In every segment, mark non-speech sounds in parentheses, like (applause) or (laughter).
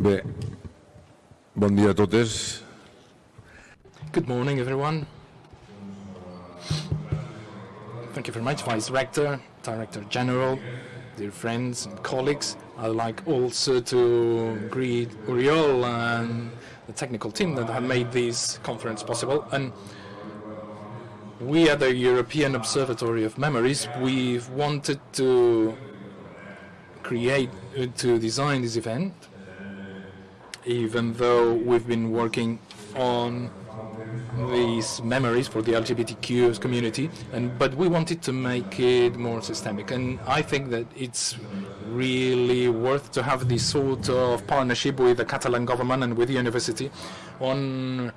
Bé, bon dia a totes. Good morning, everyone. Thank you very much, Vice Rector, Director General, dear friends and colleagues. I'd like also to greet Oriol and the technical team that have made this conference possible. And we at the European Observatory of Memories, we've wanted to create, to design this event, even though we've been working on these memories for the LGBTQ community, and but we wanted to make it more systemic. And I think that it's really worth to have this sort of partnership with the Catalan government and with the university on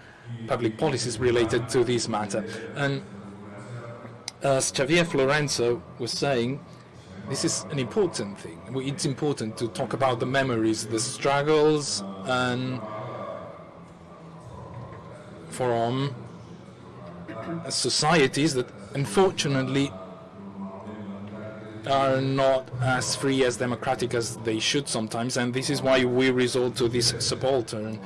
public policies related to this matter. And as Xavier Florenzo was saying, this is an important thing. It's important to talk about the memories, the struggles, and from um, societies that unfortunately are not as free as democratic as they should sometimes and this is why we resort to this subaltern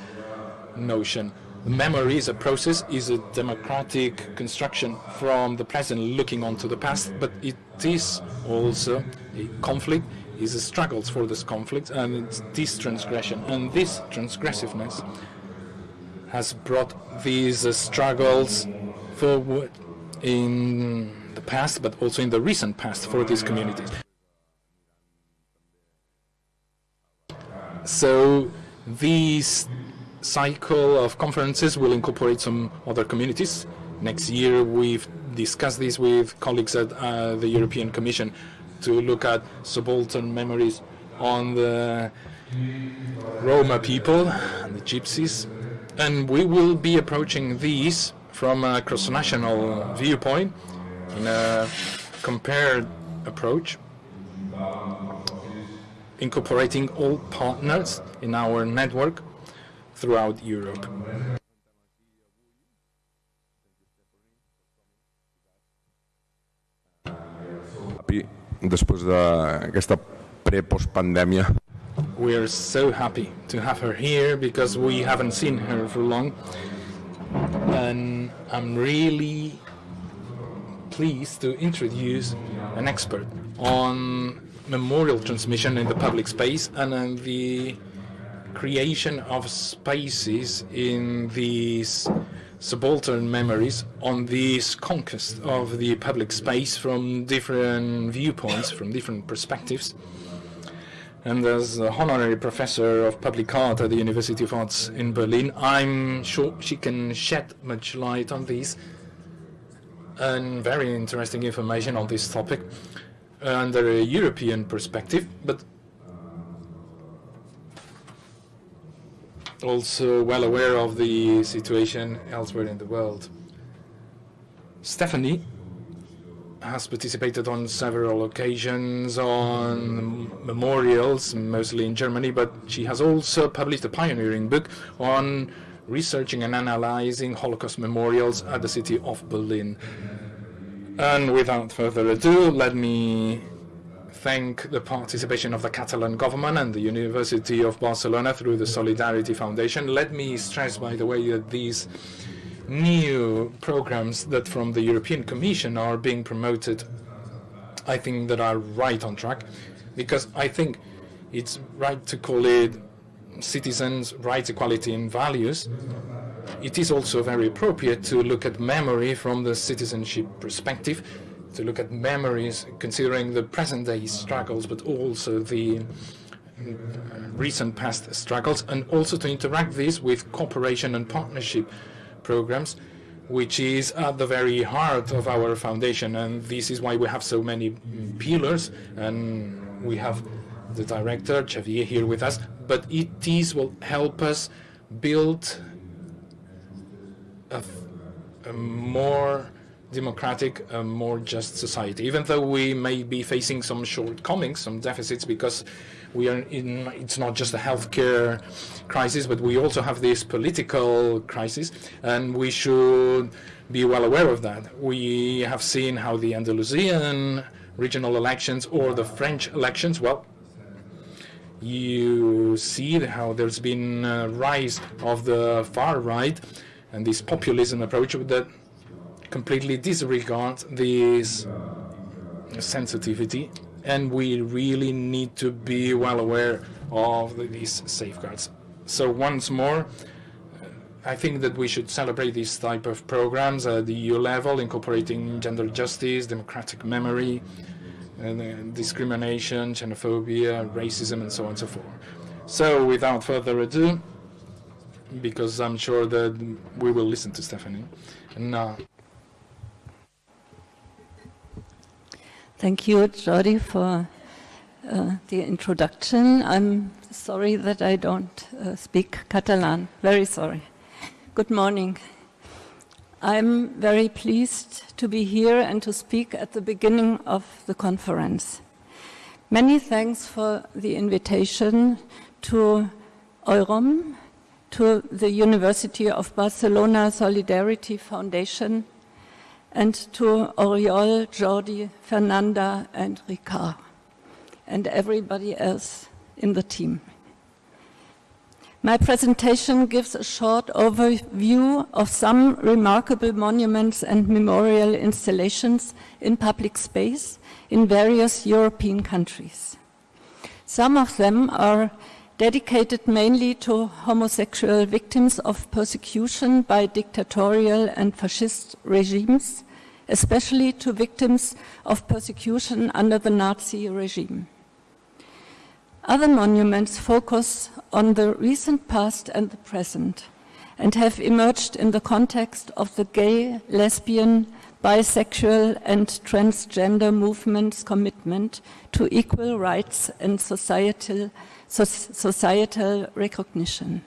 notion. Memory is a process, is a democratic construction from the present looking onto the past, but it is also a conflict, is a struggles for this conflict and it's this transgression and this transgressiveness has brought these uh, struggles forward in the past, but also in the recent past for these communities. So this cycle of conferences will incorporate some other communities. Next year, we've discussed this with colleagues at uh, the European Commission to look at subaltern memories on the Roma people and the Gypsies and we will be approaching these from a cross-national viewpoint in a compared approach, incorporating all partners in our network throughout Europe. Després d'aquesta pre-postpandèmia we are so happy to have her here because we haven't seen her for long. And I'm really pleased to introduce an expert on memorial transmission in the public space and on the creation of spaces in these subaltern memories on this conquest of the public space from different viewpoints, from different perspectives. And as a honorary professor of public art at the University of Arts in Berlin, I'm sure she can shed much light on this and very interesting information on this topic under a European perspective, but also well aware of the situation elsewhere in the world. Stephanie has participated on several occasions on memorials, mostly in Germany, but she has also published a pioneering book on researching and analyzing Holocaust memorials at the city of Berlin. And without further ado, let me thank the participation of the Catalan government and the University of Barcelona through the Solidarity Foundation. Let me stress, by the way, that these new programs that from the European Commission are being promoted, I think that are right on track, because I think it's right to call it citizens' rights, equality, and values. It is also very appropriate to look at memory from the citizenship perspective, to look at memories considering the present-day struggles, but also the uh, recent past struggles, and also to interact this with cooperation and partnership programs, which is at the very heart of our foundation. And this is why we have so many pillars. And we have the director, Xavier, here with us. But it is will help us build a, a more democratic, a more just society, even though we may be facing some shortcomings, some deficits, because we are in, it's not just a healthcare crisis, but we also have this political crisis, and we should be well aware of that. We have seen how the Andalusian regional elections or the French elections, well, you see how there's been a rise of the far right and this populism approach that completely disregard this sensitivity and we really need to be well aware of these safeguards. So once more, I think that we should celebrate these type of programs at the EU level, incorporating gender justice, democratic memory, and, uh, discrimination, xenophobia, racism, and so on and so forth. So without further ado, because I'm sure that we will listen to Stephanie. And uh, Thank you, Jordi, for uh, the introduction. I'm sorry that I don't uh, speak Catalan. Very sorry. Good morning. I'm very pleased to be here and to speak at the beginning of the conference. Many thanks for the invitation to EUROM, to the University of Barcelona Solidarity Foundation, and to Oriol, Jordi, Fernanda, and Ricard, and everybody else in the team. My presentation gives a short overview of some remarkable monuments and memorial installations in public space in various European countries. Some of them are dedicated mainly to homosexual victims of persecution by dictatorial and fascist regimes, especially to victims of persecution under the Nazi regime. Other monuments focus on the recent past and the present and have emerged in the context of the gay, lesbian, bisexual and transgender movements' commitment to equal rights and societal societal recognition.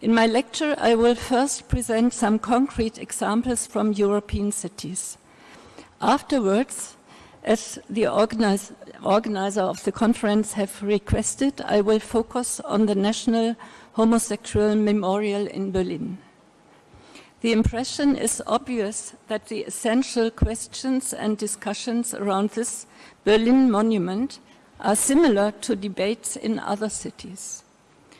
In my lecture, I will first present some concrete examples from European cities. Afterwards, as the organize, organizer of the conference have requested, I will focus on the National Homosexual Memorial in Berlin. The impression is obvious that the essential questions and discussions around this Berlin monument are similar to debates in other cities.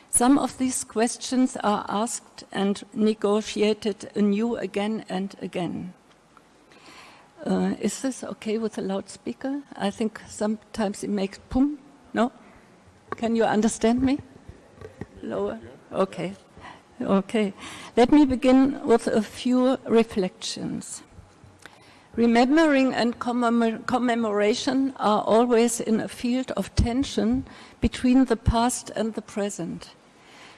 Some of these questions are asked and negotiated anew again and again. Uh, is this okay with a loudspeaker? I think sometimes it makes boom. No? Can you understand me? Lower? Okay. Okay. Let me begin with a few reflections. Remembering and commemoration are always in a field of tension between the past and the present.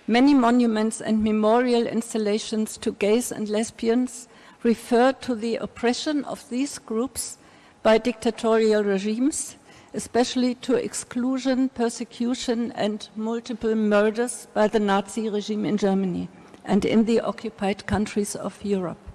Many monuments and memorial installations to gays and lesbians refer to the oppression of these groups by dictatorial regimes, especially to exclusion, persecution and multiple murders by the Nazi regime in Germany and in the occupied countries of Europe.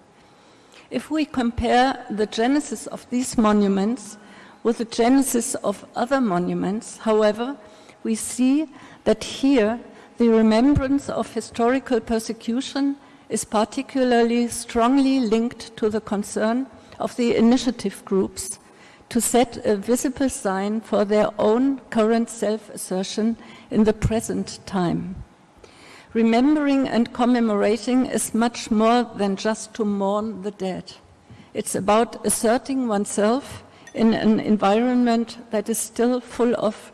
If we compare the genesis of these monuments with the genesis of other monuments, however, we see that here the remembrance of historical persecution is particularly strongly linked to the concern of the initiative groups to set a visible sign for their own current self-assertion in the present time. Remembering and commemorating is much more than just to mourn the dead. It's about asserting oneself in an environment that is still full of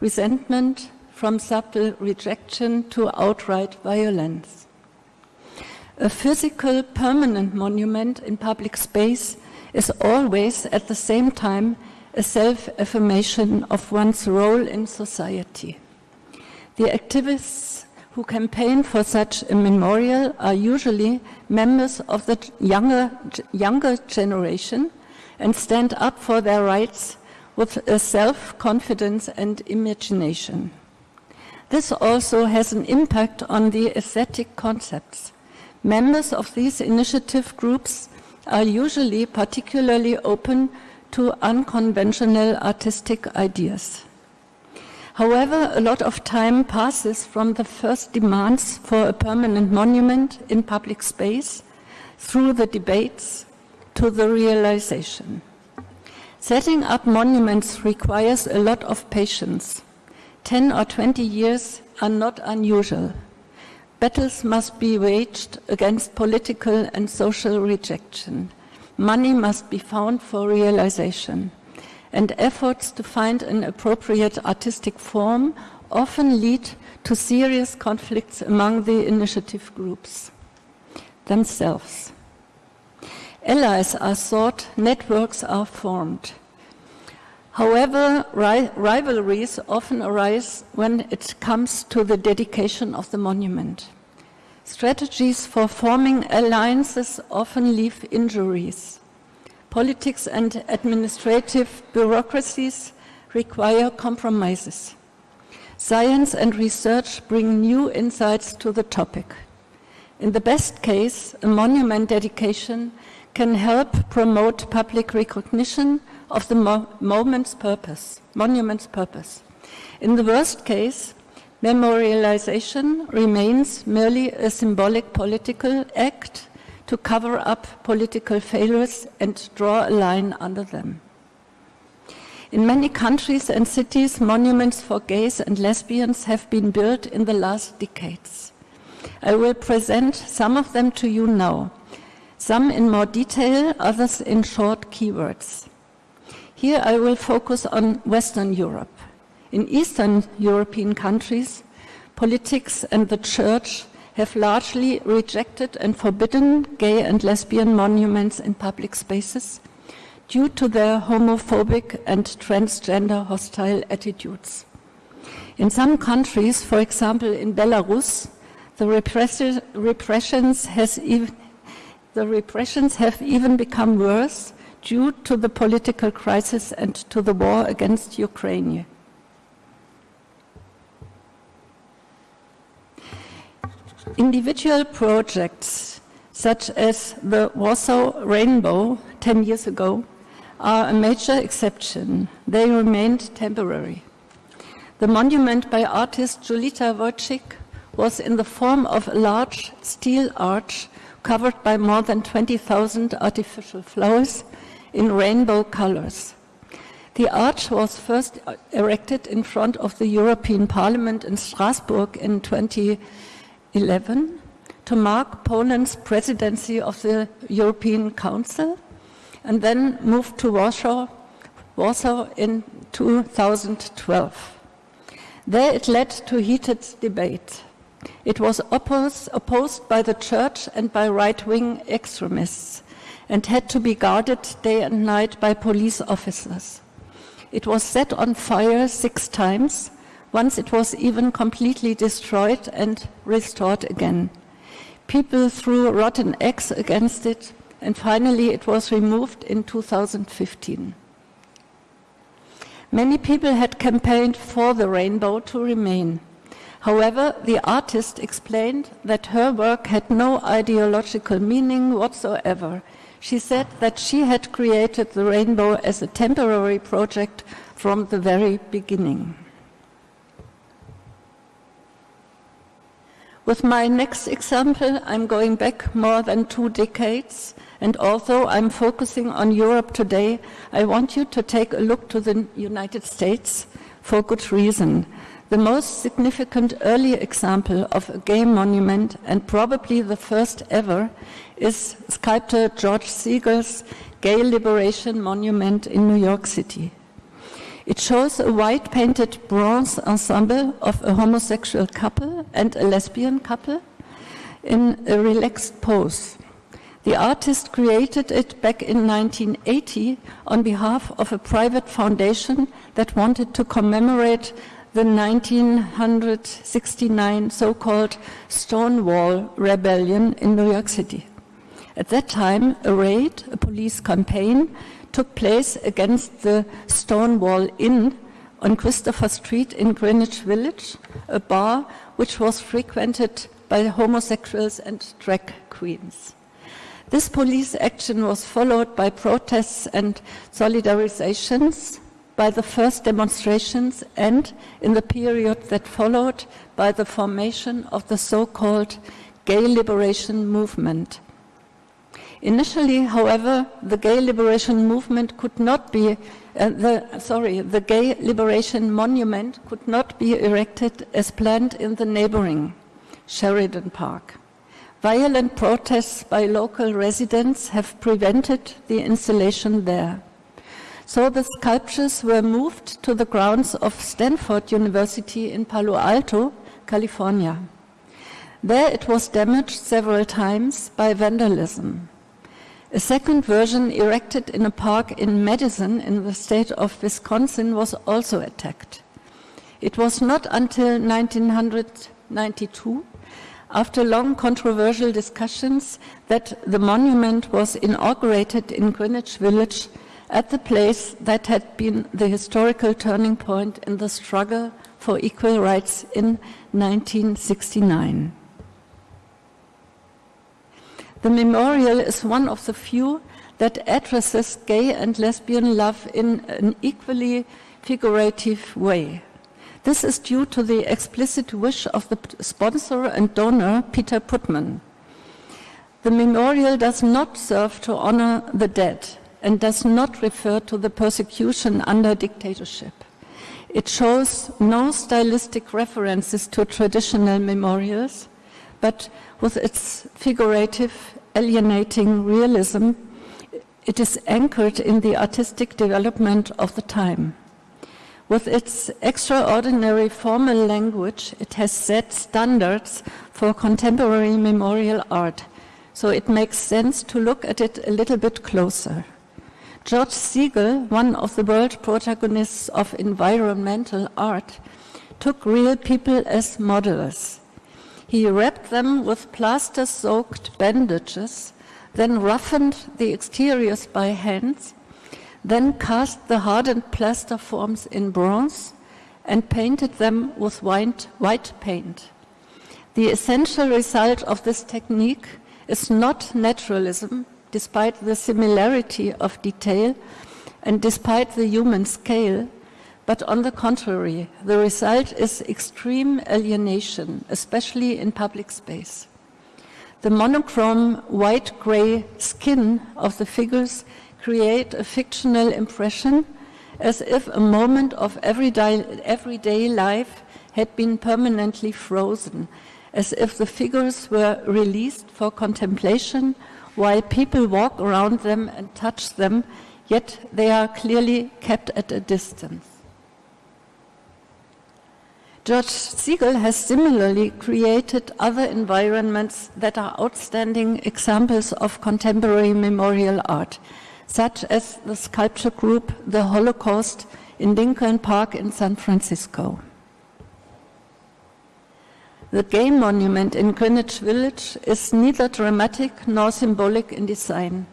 resentment, from subtle rejection to outright violence. A physical permanent monument in public space is always at the same time a self-affirmation of one's role in society. The activists who campaign for such a memorial are usually members of the younger, younger generation and stand up for their rights with a self-confidence and imagination. This also has an impact on the aesthetic concepts. Members of these initiative groups are usually particularly open to unconventional artistic ideas. However, a lot of time passes from the first demands for a permanent monument in public space through the debates to the realization. Setting up monuments requires a lot of patience. 10 or 20 years are not unusual. Battles must be waged against political and social rejection. Money must be found for realization. And efforts to find an appropriate artistic form often lead to serious conflicts among the initiative groups themselves. Allies are sought, networks are formed. However, ri rivalries often arise when it comes to the dedication of the monument. Strategies for forming alliances often leave injuries. Politics and administrative bureaucracies require compromises. Science and research bring new insights to the topic. In the best case, a monument dedication can help promote public recognition of the mo moment's purpose, monument's purpose. In the worst case, Memorialization remains merely a symbolic political act to cover up political failures and draw a line under them. In many countries and cities, monuments for gays and lesbians have been built in the last decades. I will present some of them to you now, some in more detail, others in short keywords. Here I will focus on Western Europe. In Eastern European countries, politics and the church have largely rejected and forbidden gay and lesbian monuments in public spaces due to their homophobic and transgender hostile attitudes. In some countries, for example in Belarus, the, repressions, even, the repressions have even become worse due to the political crisis and to the war against Ukraine. Individual projects, such as the Warsaw Rainbow 10 years ago, are a major exception. They remained temporary. The monument by artist Julita Wojcik was in the form of a large steel arch covered by more than 20,000 artificial flowers in rainbow colors. The arch was first erected in front of the European Parliament in Strasbourg in 20 11 to mark Poland's presidency of the European Council and then moved to Warsaw, Warsaw in 2012. There it led to heated debate. It was opposed, opposed by the church and by right-wing extremists and had to be guarded day and night by police officers. It was set on fire six times once it was even completely destroyed and restored again. People threw rotten eggs against it, and finally it was removed in 2015. Many people had campaigned for the rainbow to remain. However, the artist explained that her work had no ideological meaning whatsoever. She said that she had created the rainbow as a temporary project from the very beginning. With my next example, I'm going back more than two decades, and although I'm focusing on Europe today, I want you to take a look to the United States for good reason. The most significant early example of a gay monument, and probably the first ever, is sculptor George Segal's Gay Liberation Monument in New York City. It shows a white painted bronze ensemble of a homosexual couple and a lesbian couple in a relaxed pose. The artist created it back in 1980 on behalf of a private foundation that wanted to commemorate the 1969 so-called Stonewall Rebellion in New York City. At that time, a raid, a police campaign, took place against the Stonewall Inn on Christopher Street in Greenwich Village, a bar which was frequented by homosexuals and drag queens. This police action was followed by protests and solidarizations, by the first demonstrations, and in the period that followed, by the formation of the so-called Gay Liberation Movement, Initially, however, the gay liberation movement could not be uh, the, sorry, the Gay Liberation Monument could not be erected as planned in the neighboring Sheridan Park. Violent protests by local residents have prevented the installation there. So the sculptures were moved to the grounds of Stanford University in Palo Alto, California. There it was damaged several times by vandalism. A second version erected in a park in Madison in the state of Wisconsin was also attacked. It was not until 1992, after long controversial discussions, that the monument was inaugurated in Greenwich Village at the place that had been the historical turning point in the struggle for equal rights in 1969. The memorial is one of the few that addresses gay and lesbian love in an equally figurative way. This is due to the explicit wish of the sponsor and donor, Peter Putnam. The memorial does not serve to honor the dead and does not refer to the persecution under dictatorship. It shows no stylistic references to traditional memorials, but with its figurative, alienating realism, it is anchored in the artistic development of the time. With its extraordinary formal language, it has set standards for contemporary memorial art, so it makes sense to look at it a little bit closer. George Segal, one of the world protagonists of environmental art, took real people as models. He wrapped them with plaster soaked bandages, then roughened the exteriors by hands, then cast the hardened plaster forms in bronze and painted them with white, white paint. The essential result of this technique is not naturalism, despite the similarity of detail and despite the human scale, but on the contrary, the result is extreme alienation, especially in public space. The monochrome white-gray skin of the figures create a fictional impression as if a moment of everyday, everyday life had been permanently frozen, as if the figures were released for contemplation while people walk around them and touch them, yet they are clearly kept at a distance. George Segal has similarly created other environments that are outstanding examples of contemporary memorial art, such as the sculpture group The Holocaust in Lincoln Park in San Francisco. The gay monument in Greenwich Village is neither dramatic nor symbolic in design.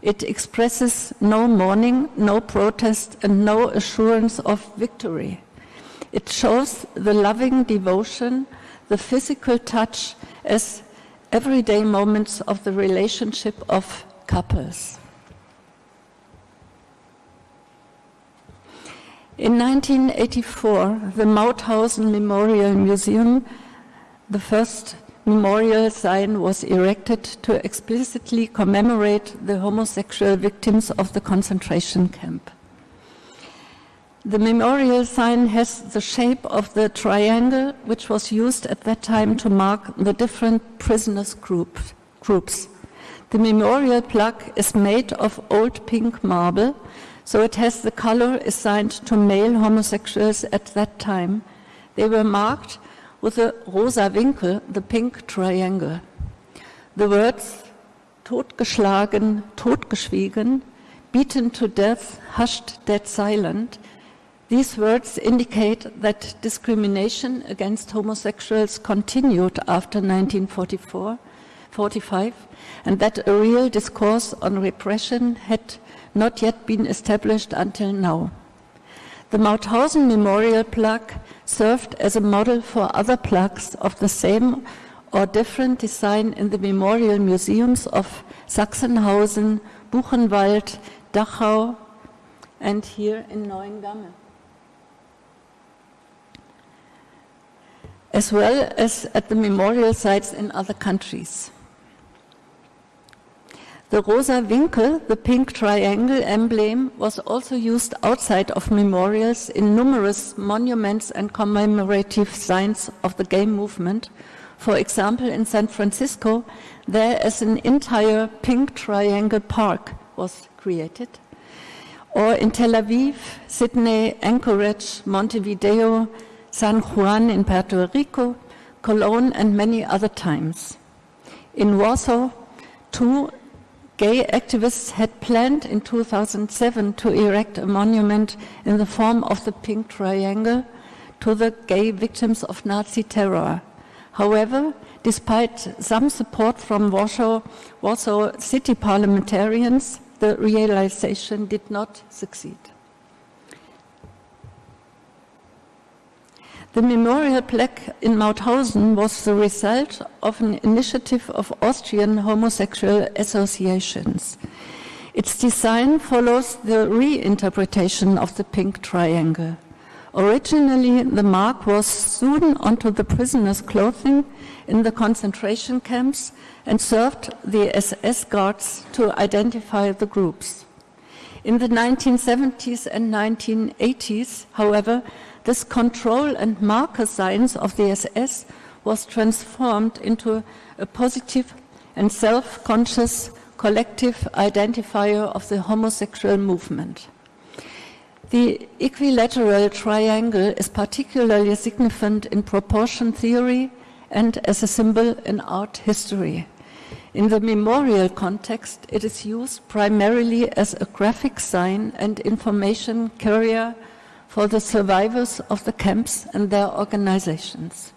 It expresses no mourning, no protest, and no assurance of victory. It shows the loving devotion, the physical touch as everyday moments of the relationship of couples. In 1984, the Mauthausen Memorial Museum, the first memorial sign was erected to explicitly commemorate the homosexual victims of the concentration camp. The memorial sign has the shape of the triangle which was used at that time to mark the different prisoners group, groups. The memorial plaque is made of old pink marble, so it has the color assigned to male homosexuals at that time. They were marked with a rosa Winkel, the pink triangle. The words totgeschlagen, totgeschwiegen, beaten to death, hushed, dead silent these words indicate that discrimination against homosexuals continued after 1944, 45, and that a real discourse on repression had not yet been established until now. The Mauthausen Memorial plaque served as a model for other plaques of the same or different design in the memorial museums of Sachsenhausen, Buchenwald, Dachau, and here in Neuengamme. As well as at the memorial sites in other countries. The rosa Winkel, the pink triangle emblem, was also used outside of memorials in numerous monuments and commemorative signs of the gay movement. For example, in San Francisco, there is an entire pink triangle park was created. Or in Tel Aviv, Sydney, Anchorage, Montevideo, San Juan in Puerto Rico, Cologne, and many other times. In Warsaw, two gay activists had planned in 2007 to erect a monument in the form of the pink triangle to the gay victims of Nazi terror. However, despite some support from Warsaw, Warsaw city parliamentarians, the realization did not succeed. The memorial plaque in Mauthausen was the result of an initiative of Austrian homosexual associations. Its design follows the reinterpretation of the pink triangle. Originally, the mark was sewn onto the prisoners' clothing in the concentration camps and served the SS guards to identify the groups. In the 1970s and 1980s, however, this control and marker science of the SS was transformed into a positive and self-conscious collective identifier of the homosexual movement. The equilateral triangle is particularly significant in proportion theory and as a symbol in art history. In the memorial context, it is used primarily as a graphic sign and information carrier for the survivors of the camps and their organizations.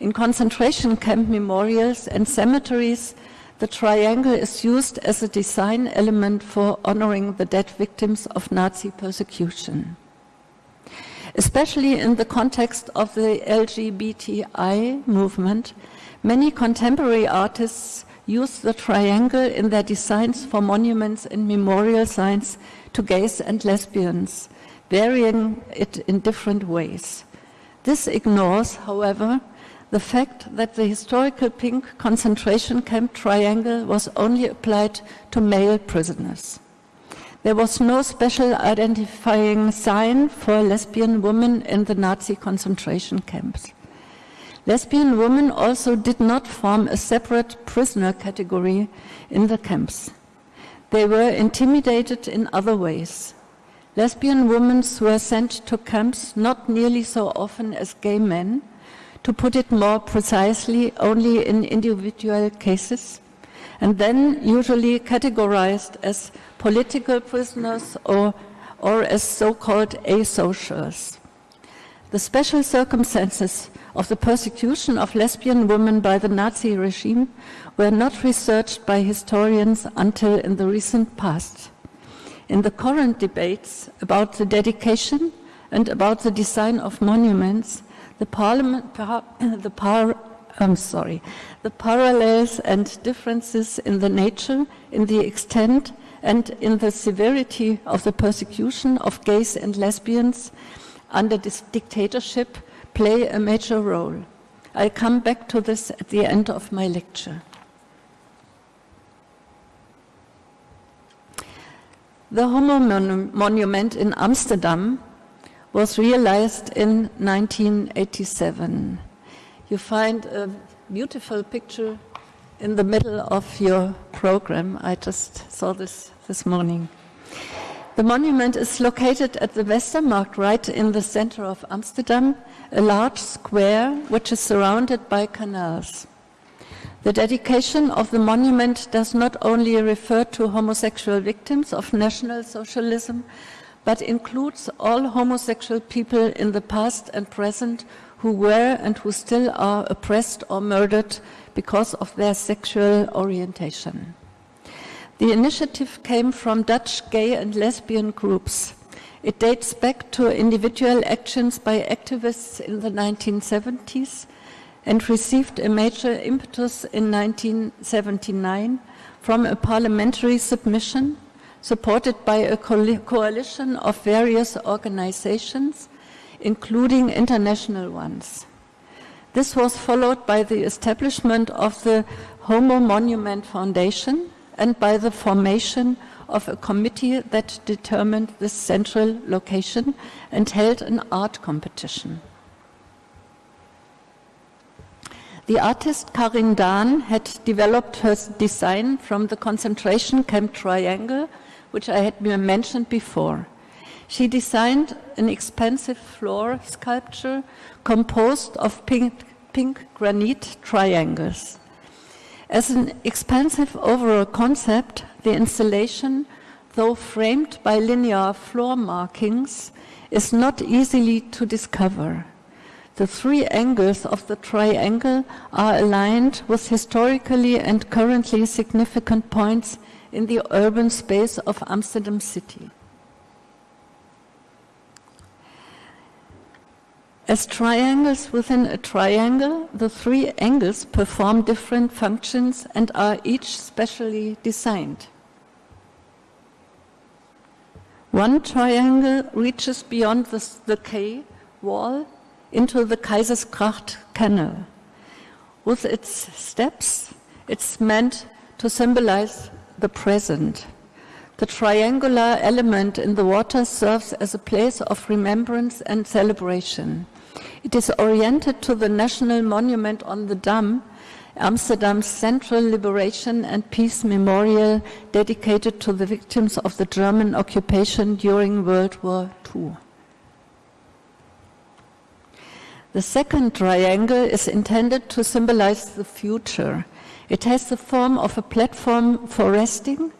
In concentration camp memorials and cemeteries, the triangle is used as a design element for honoring the dead victims of Nazi persecution. Especially in the context of the LGBTI movement, many contemporary artists use the triangle in their designs for monuments and memorial signs to gays and lesbians, varying it in different ways. This ignores, however, the fact that the historical pink concentration camp triangle was only applied to male prisoners. There was no special identifying sign for lesbian women in the Nazi concentration camps. Lesbian women also did not form a separate prisoner category in the camps. They were intimidated in other ways. Lesbian women were sent to camps not nearly so often as gay men, to put it more precisely, only in individual cases, and then usually categorized as political prisoners or, or as so-called asocials. The special circumstances of the persecution of lesbian women by the Nazi regime were not researched by historians until in the recent past. In the current debates about the dedication and about the design of monuments, the, parliament, (coughs) the, par, I'm sorry, the parallels and differences in the nature, in the extent, and in the severity of the persecution of gays and lesbians under this dictatorship play a major role. I'll come back to this at the end of my lecture. The Homo Monument in Amsterdam was realized in 1987. You find a beautiful picture in the middle of your program. I just saw this this morning. The monument is located at the Westermarkt, right in the center of Amsterdam, a large square which is surrounded by canals. The dedication of the monument does not only refer to homosexual victims of National Socialism, but includes all homosexual people in the past and present who were and who still are oppressed or murdered because of their sexual orientation. The initiative came from Dutch gay and lesbian groups. It dates back to individual actions by activists in the 1970s and received a major impetus in 1979 from a parliamentary submission supported by a coalition of various organizations, including international ones. This was followed by the establishment of the Homo Monument Foundation, and by the formation of a committee that determined the central location and held an art competition. The artist Karin Daan had developed her design from the concentration camp triangle, which I had mentioned before. She designed an expensive floor sculpture composed of pink, pink granite triangles. As an expensive overall concept, the installation, though framed by linear floor markings, is not easily to discover. The three angles of the triangle are aligned with historically and currently significant points in the urban space of Amsterdam city. As triangles within a triangle, the three angles perform different functions and are each specially designed. One triangle reaches beyond the, the quay wall into the Keizersgracht canal. With its steps, it's meant to symbolize the present. The triangular element in the water serves as a place of remembrance and celebration. It is oriented to the national monument on the Dam, Amsterdam's Central Liberation and Peace Memorial dedicated to the victims of the German occupation during World War II. The second triangle is intended to symbolize the future. It has the form of a platform for resting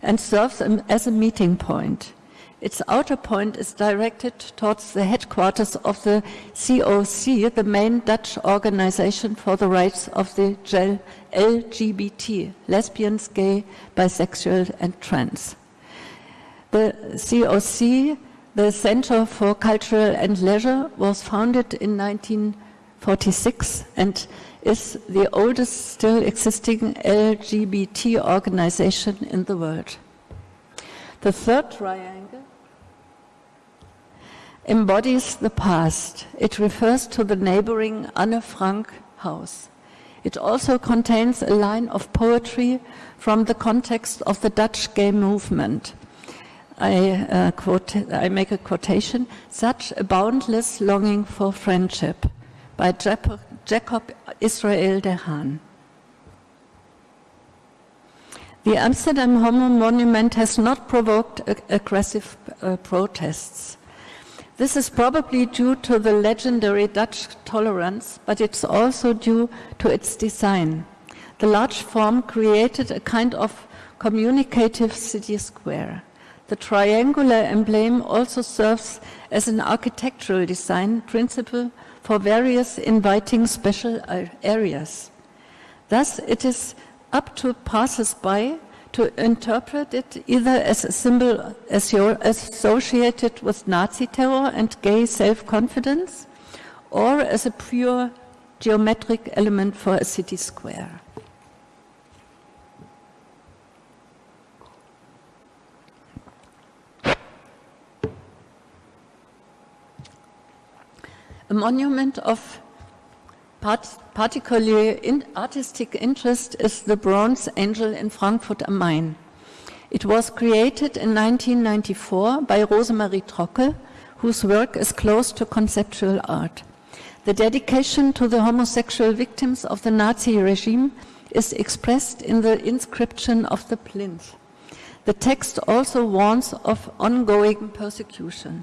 and serves as a meeting point. Its outer point is directed towards the headquarters of the COC, the main Dutch organization for the rights of the LGBT, lesbians, gay, bisexual, and trans. The COC, the Center for Cultural and Leisure, was founded in 1946 and is the oldest still existing LGBT organization in the world. The third triangle embodies the past. It refers to the neighboring Anne Frank house. It also contains a line of poetry from the context of the Dutch gay movement. I, uh, quote, I make a quotation, such a boundless longing for friendship by Jacob Israel de Haan. The Amsterdam Homo Monument has not provoked aggressive uh, protests. This is probably due to the legendary Dutch tolerance, but it's also due to its design. The large form created a kind of communicative city square. The triangular emblem also serves as an architectural design principle for various inviting special uh, areas. Thus, it is up to passers-by to interpret it either as a symbol associated with Nazi terror and gay self-confidence or as a pure geometric element for a city square. A monument of part particularly in artistic interest is the Bronze Angel in Frankfurt am Main. It was created in 1994 by Rosemarie Trockel, whose work is close to conceptual art. The dedication to the homosexual victims of the Nazi regime is expressed in the inscription of the plinth. The text also warns of ongoing persecution.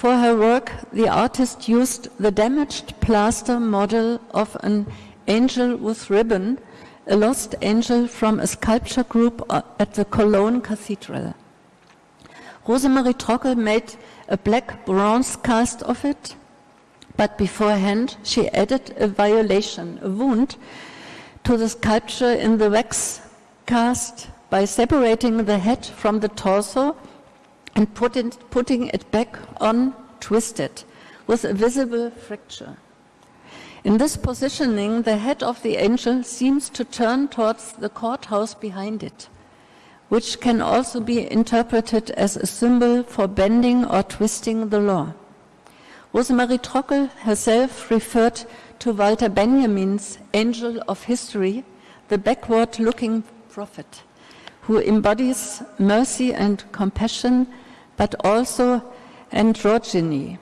For her work, the artist used the damaged plaster model of an angel with ribbon, a lost angel from a sculpture group uh, at the Cologne Cathedral. Rosemarie Trockel made a black bronze cast of it, but beforehand she added a violation, a wound, to the sculpture in the wax cast by separating the head from the torso and put it, putting it back on twisted with a visible fracture. In this positioning, the head of the angel seems to turn towards the courthouse behind it, which can also be interpreted as a symbol for bending or twisting the law. Rosemarie Trockel herself referred to Walter Benjamin's Angel of History, the backward-looking prophet who embodies mercy and compassion, but also androgyny.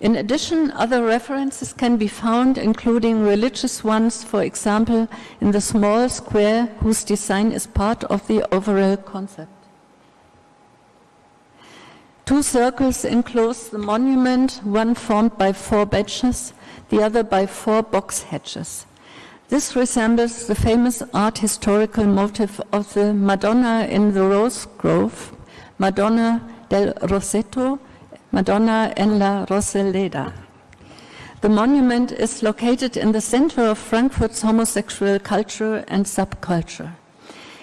In addition, other references can be found, including religious ones, for example, in the small square whose design is part of the overall concept. Two circles enclose the monument, one formed by four benches, the other by four box hedges. This resembles the famous art historical motif of the Madonna in the Rose Grove, Madonna del Rosetto, Madonna en la Rosaleda. The monument is located in the center of Frankfurt's homosexual culture and subculture.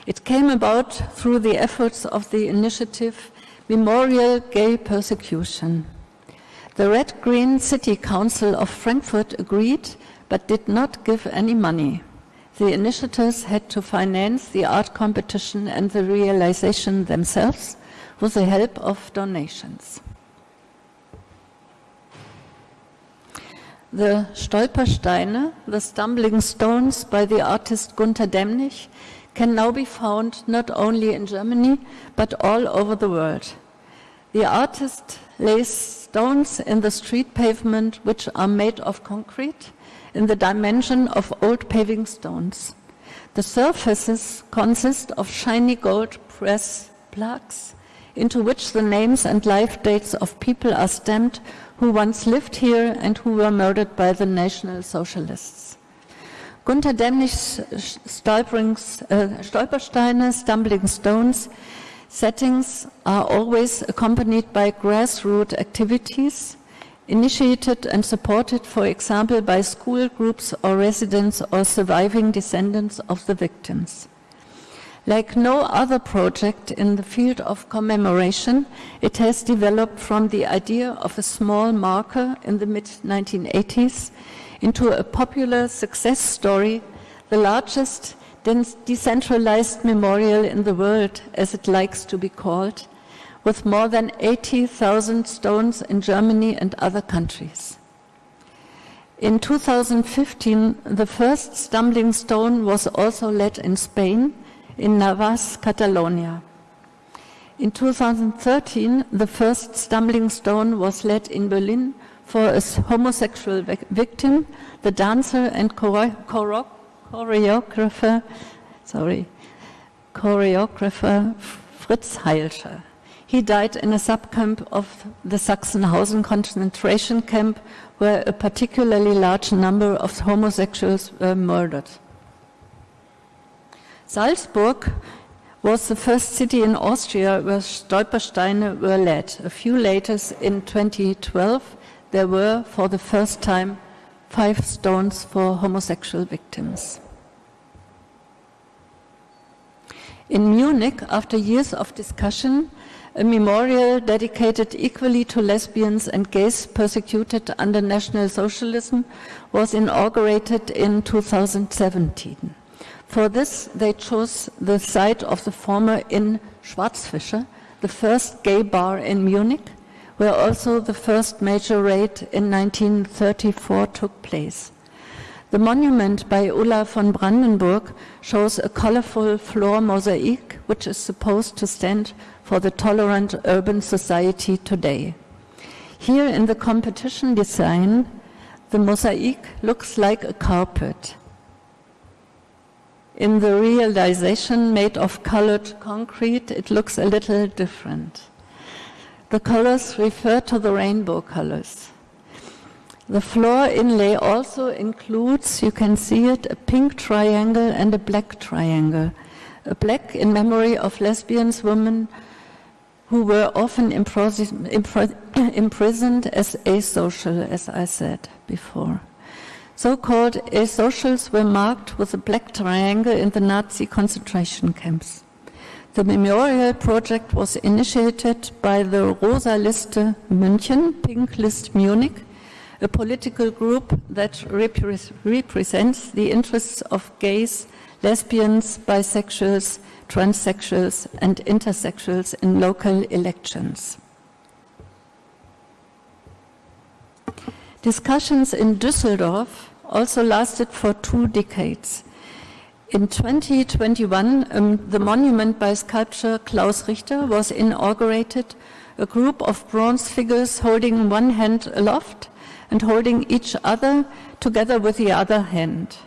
It came about through the efforts of the initiative Memorial Gay Persecution. The Red Green City Council of Frankfurt agreed but did not give any money. The initiators had to finance the art competition and the realization themselves with the help of donations. The Stolpersteine, the stumbling stones by the artist Gunter Demnig, can now be found not only in Germany but all over the world. The artist lays stones in the street pavement which are made of concrete in the dimension of old paving stones. The surfaces consist of shiny gold press plaques into which the names and life dates of people are stamped who once lived here and who were murdered by the National Socialists. Gunter Demnig's uh, Stolpersteine, Stumbling Stones, settings are always accompanied by grassroots activities initiated and supported, for example, by school groups or residents or surviving descendants of the victims. Like no other project in the field of commemoration, it has developed from the idea of a small marker in the mid-1980s into a popular success story, the largest decentralized memorial in the world, as it likes to be called, with more than 80,000 stones in Germany and other countries. In 2015, the first stumbling stone was also laid in Spain, in Navas, Catalonia. In 2013, the first stumbling stone was laid in Berlin for a homosexual victim, the dancer and choreographer, sorry, choreographer Fritz Heilscher. He died in a subcamp of the Sachsenhausen concentration camp where a particularly large number of homosexuals were murdered. Salzburg was the first city in Austria where Stolpersteine were laid. A few later, in 2012, there were, for the first time, five stones for homosexual victims. In Munich, after years of discussion, a memorial dedicated equally to lesbians and gays persecuted under National Socialism was inaugurated in 2017. For this, they chose the site of the former Inn Schwarzfischer, the first gay bar in Munich, where also the first major raid in 1934 took place. The monument by Ulla von Brandenburg shows a colorful floor mosaic, which is supposed to stand for the tolerant urban society today. Here in the competition design, the mosaic looks like a carpet. In the realization made of colored concrete, it looks a little different. The colors refer to the rainbow colors. The floor inlay also includes, you can see it, a pink triangle and a black triangle. A black in memory of lesbians, women, who were often (clears throat) imprisoned as asocial, as I said before. So-called asocials were marked with a black triangle in the Nazi concentration camps. The memorial project was initiated by the Rosa Liste München, Pink List Munich, a political group that repre represents the interests of gays, lesbians, bisexuals, transsexuals and intersexuals in local elections. Discussions in Düsseldorf also lasted for two decades. In 2021, um, the monument by sculptor Klaus Richter was inaugurated, a group of bronze figures holding one hand aloft and holding each other together with the other hand.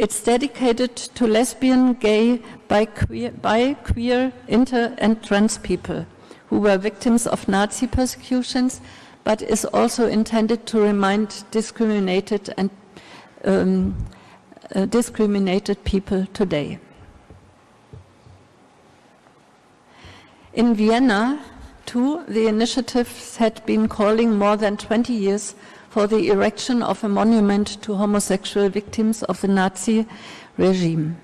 It's dedicated to lesbian, gay, bi queer, bi queer inter and trans people who were victims of Nazi persecutions, but is also intended to remind discriminated and um, uh, discriminated people today. In Vienna, too, the initiatives had been calling more than 20 years for the erection of a monument to homosexual victims of the Nazi regime.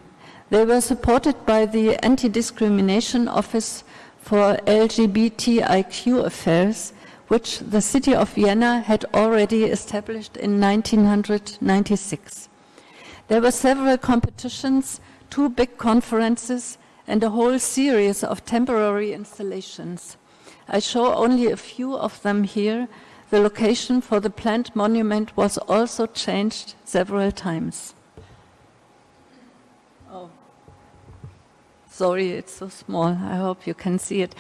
They were supported by the Anti-Discrimination Office for LGBTIQ Affairs, which the city of Vienna had already established in 1996. There were several competitions, two big conferences, and a whole series of temporary installations. I show only a few of them here. The location for the planned monument was also changed several times. Oh. Sorry, it's so small. I hope you can see it.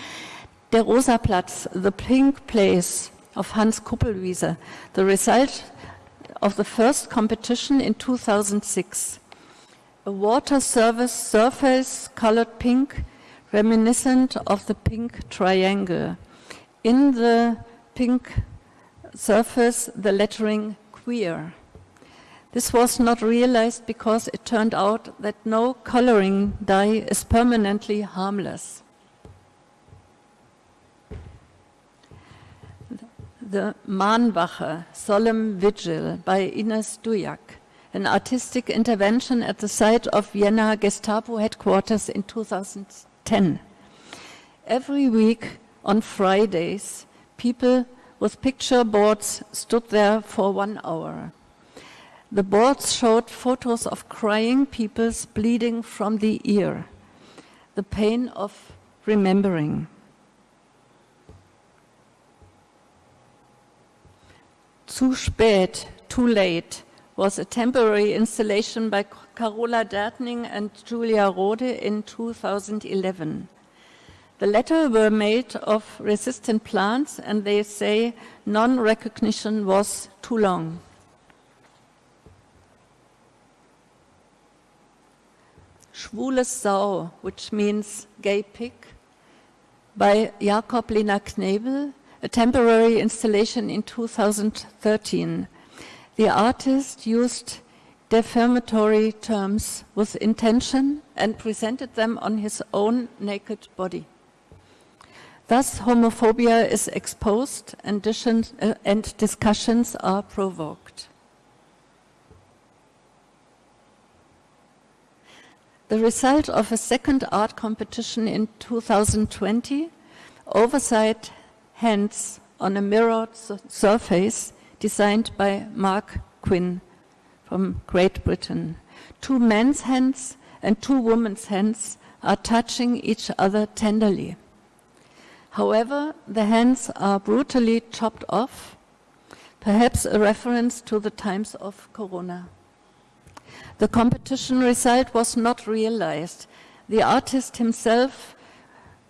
Der Rosaplatz, the pink place of Hans Kupelwieser, the result of the first competition in 2006. A water service surface colored pink, reminiscent of the pink triangle. In the pink surface, the lettering queer. This was not realized because it turned out that no coloring dye is permanently harmless. The Mahnwache, Solemn Vigil by Ines Doujak, an artistic intervention at the site of Vienna Gestapo headquarters in 2010. Every week on Fridays, people with picture boards stood there for one hour. The boards showed photos of crying people bleeding from the ear, the pain of remembering. Zu spät, Too Late was a temporary installation by Carola Dertnig and Julia Rode in 2011. The latter were made of resistant plants and they say non-recognition was too long. Schwules Sau, which means gay pig, by Jakob Lena Knebl a temporary installation in 2013. The artist used defamatory terms with intention and presented them on his own naked body. Thus, homophobia is exposed and, uh, and discussions are provoked. The result of a second art competition in 2020, Oversight hands on a mirrored surface designed by Marc Quinn from Great Britain. Two men's hands and two women's hands are touching each other tenderly. However, the hands are brutally chopped off, perhaps a reference to the times of Corona. The competition result was not realized. The artist himself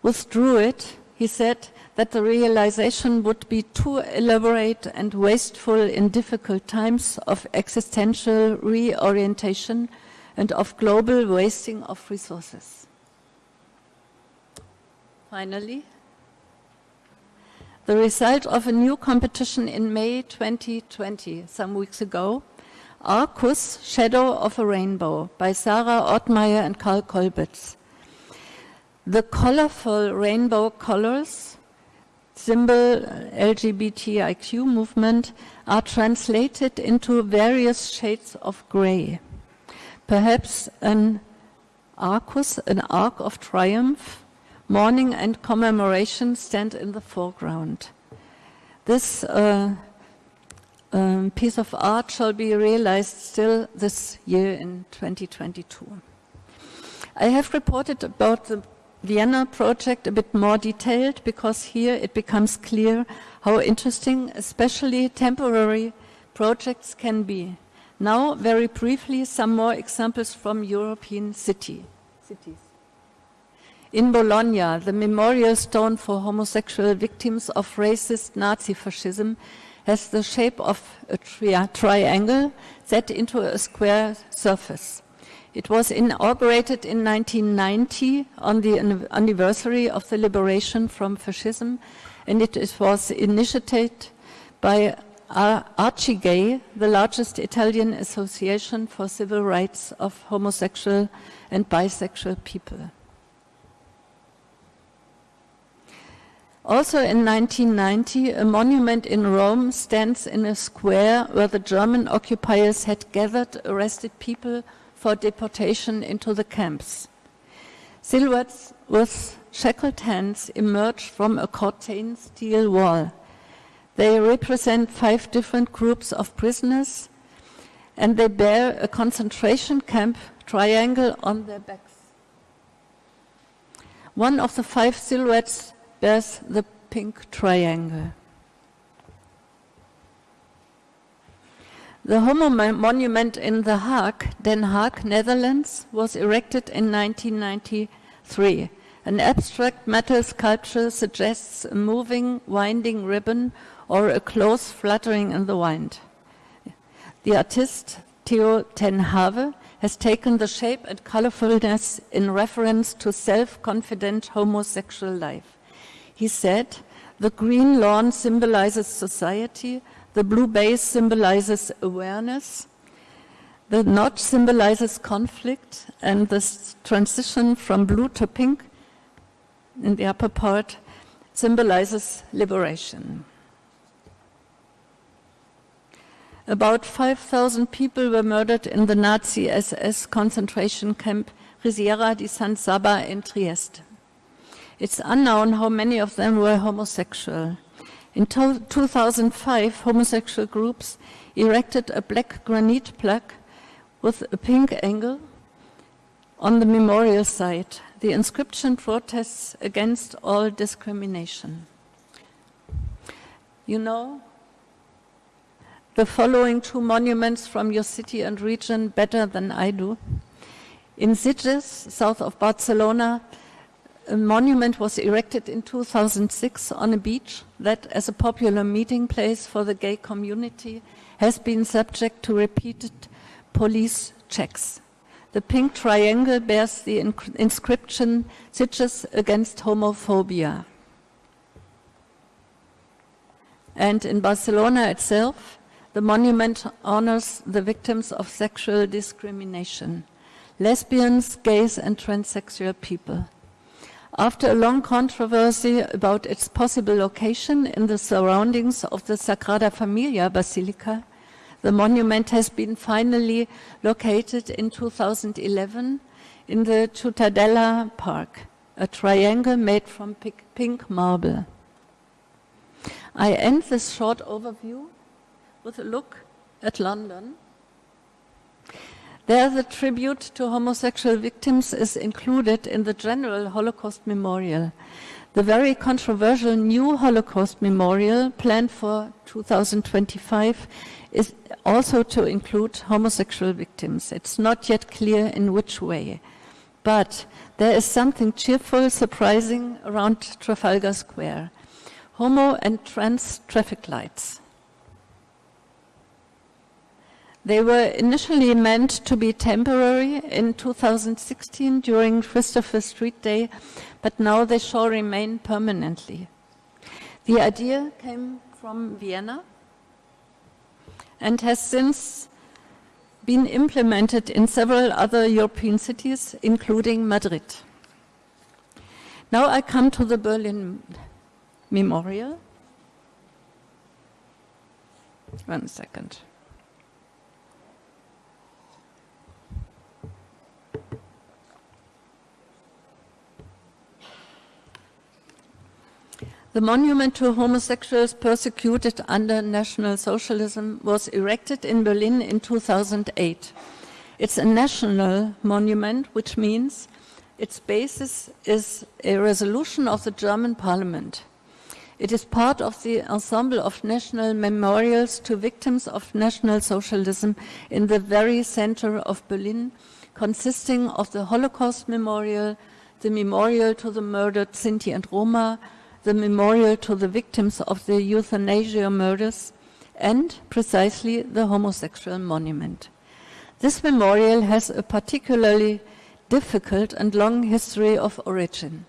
withdrew it. He said, that the realization would be too elaborate and wasteful in difficult times of existential reorientation and of global wasting of resources. Finally, the result of a new competition in May 2020, some weeks ago, Arcus, Shadow of a Rainbow by Sarah Ortmeyer and Karl Kolbitz. The colorful rainbow colors symbol LGBTIQ movement are translated into various shades of gray. Perhaps an arcus, an arc of triumph, mourning and commemoration stand in the foreground. This uh, um, piece of art shall be realized still this year in 2022. I have reported about the Vienna project a bit more detailed because here it becomes clear how interesting, especially temporary projects can be. Now, very briefly, some more examples from European city, cities. In Bologna, the memorial stone for homosexual victims of racist Nazi fascism has the shape of a tri triangle set into a square surface. It was inaugurated in 1990 on the anniversary of the liberation from fascism, and it was initiated by Arcigay, the largest Italian association for civil rights of homosexual and bisexual people. Also in 1990, a monument in Rome stands in a square where the German occupiers had gathered arrested people for deportation into the camps. Silhouettes with shackled hands emerge from a curtained steel wall. They represent five different groups of prisoners and they bear a concentration camp triangle on their backs. One of the five silhouettes bears the pink triangle. The Homo Monument in The Hague, Den Haag, Netherlands, was erected in 1993. An abstract metal sculpture suggests a moving, winding ribbon or a close fluttering in the wind. The artist Theo ten Have has taken the shape and colorfulness in reference to self-confident homosexual life. He said, the green lawn symbolizes society, the blue base symbolizes awareness, the notch symbolizes conflict, and the transition from blue to pink in the upper part symbolizes liberation. About 5,000 people were murdered in the Nazi SS concentration camp Risiera di San Sabba in Trieste. It's unknown how many of them were homosexual. In 2005, homosexual groups erected a black granite plaque with a pink angle on the memorial site. The inscription protests against all discrimination. You know the following two monuments from your city and region better than I do. In Sitges, south of Barcelona, a monument was erected in 2006 on a beach that, as a popular meeting place for the gay community, has been subject to repeated police checks. The pink triangle bears the inscription, Sitges against homophobia. And in Barcelona itself, the monument honors the victims of sexual discrimination, lesbians, gays, and transsexual people. After a long controversy about its possible location in the surroundings of the Sagrada Familia Basilica, the monument has been finally located in 2011 in the Ciutadella Park, a triangle made from pink marble. I end this short overview with a look at London. There, the tribute to homosexual victims is included in the general Holocaust Memorial. The very controversial new Holocaust Memorial planned for 2025 is also to include homosexual victims. It's not yet clear in which way. But there is something cheerful, surprising around Trafalgar Square. Homo and trans traffic lights. They were initially meant to be temporary in 2016 during Christopher Street Day, but now they shall remain permanently. The idea came from Vienna and has since been implemented in several other European cities, including Madrid. Now I come to the Berlin Memorial. One second. The monument to homosexuals persecuted under National Socialism was erected in Berlin in 2008. It's a national monument, which means its basis is a resolution of the German parliament. It is part of the ensemble of national memorials to victims of National Socialism in the very center of Berlin, consisting of the Holocaust Memorial, the Memorial to the murdered Sinti and Roma, the Memorial to the victims of the euthanasia murders, and precisely the Homosexual Monument. This memorial has a particularly difficult and long history of origin.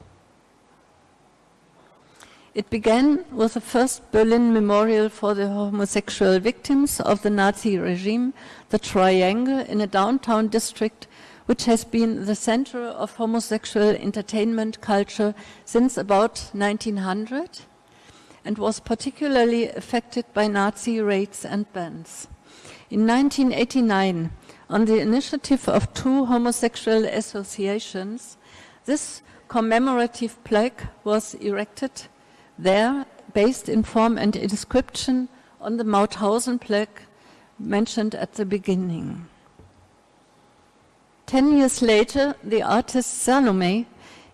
It began with the first Berlin memorial for the homosexual victims of the Nazi regime, the Triangle, in a downtown district which has been the center of homosexual entertainment culture since about 1900 and was particularly affected by Nazi raids and bans. In 1989, on the initiative of two homosexual associations, this commemorative plaque was erected there based in form and inscription on the Mauthausen plaque mentioned at the beginning. Ten years later, the artist Salome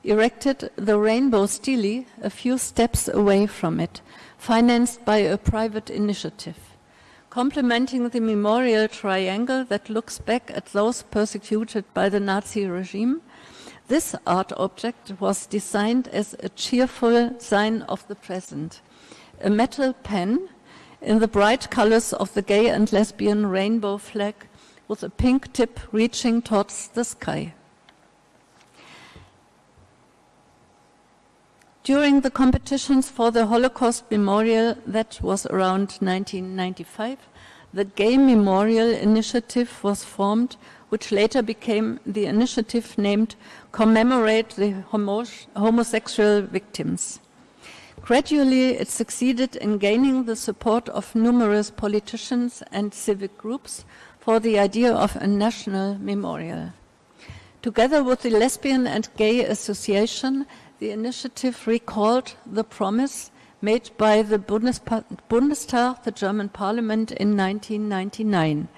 erected the rainbow stele a few steps away from it, financed by a private initiative. Complementing the memorial triangle that looks back at those persecuted by the Nazi regime, this art object was designed as a cheerful sign of the present. A metal pen in the bright colors of the gay and lesbian rainbow flag with a pink tip reaching towards the sky. During the competitions for the Holocaust Memorial, that was around 1995, the Gay Memorial Initiative was formed which later became the initiative named Commemorate the Homo Homosexual Victims. Gradually, it succeeded in gaining the support of numerous politicians and civic groups for the idea of a national memorial. Together with the Lesbian and Gay Association, the initiative recalled the promise made by the Bundestag, the German parliament, in 1999.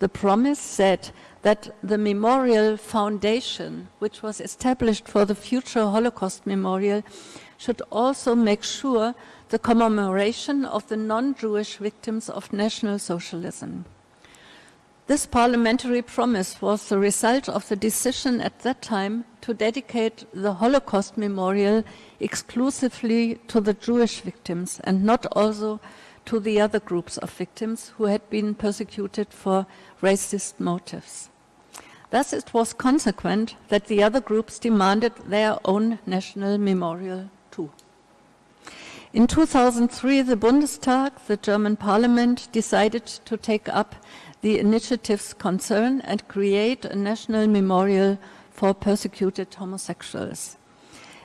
The promise said that the Memorial Foundation, which was established for the future Holocaust Memorial, should also make sure the commemoration of the non-Jewish victims of National Socialism. This parliamentary promise was the result of the decision at that time to dedicate the Holocaust Memorial exclusively to the Jewish victims and not also to the other groups of victims who had been persecuted for racist motives. Thus, it was consequent that the other groups demanded their own national memorial too. In 2003, the Bundestag, the German parliament, decided to take up the initiative's concern and create a national memorial for persecuted homosexuals.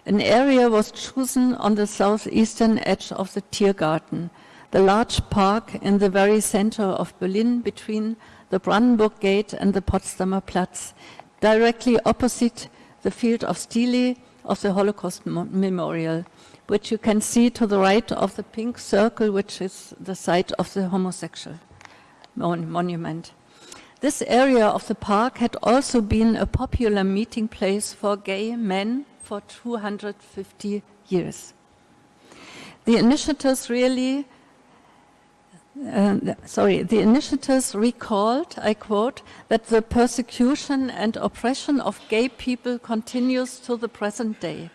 An area was chosen on the southeastern edge of the Tiergarten, the large park in the very center of Berlin between the Brandenburg Gate and the Potsdamer Platz, directly opposite the field of stele of the Holocaust Memorial, which you can see to the right of the pink circle, which is the site of the homosexual mon monument. This area of the park had also been a popular meeting place for gay men for 250 years. The initiatives really uh, sorry, the initiatives recalled, I quote, that the persecution and oppression of gay people continues to the present day.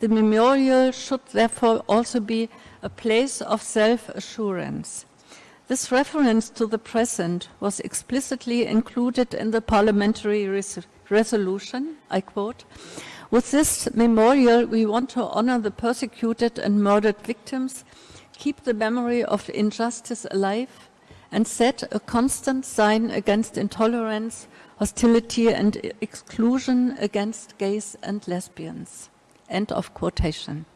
The memorial should therefore also be a place of self-assurance. This reference to the present was explicitly included in the parliamentary res resolution, I quote, with this memorial we want to honor the persecuted and murdered victims keep the memory of injustice alive, and set a constant sign against intolerance, hostility, and exclusion against gays and lesbians. End of quotation.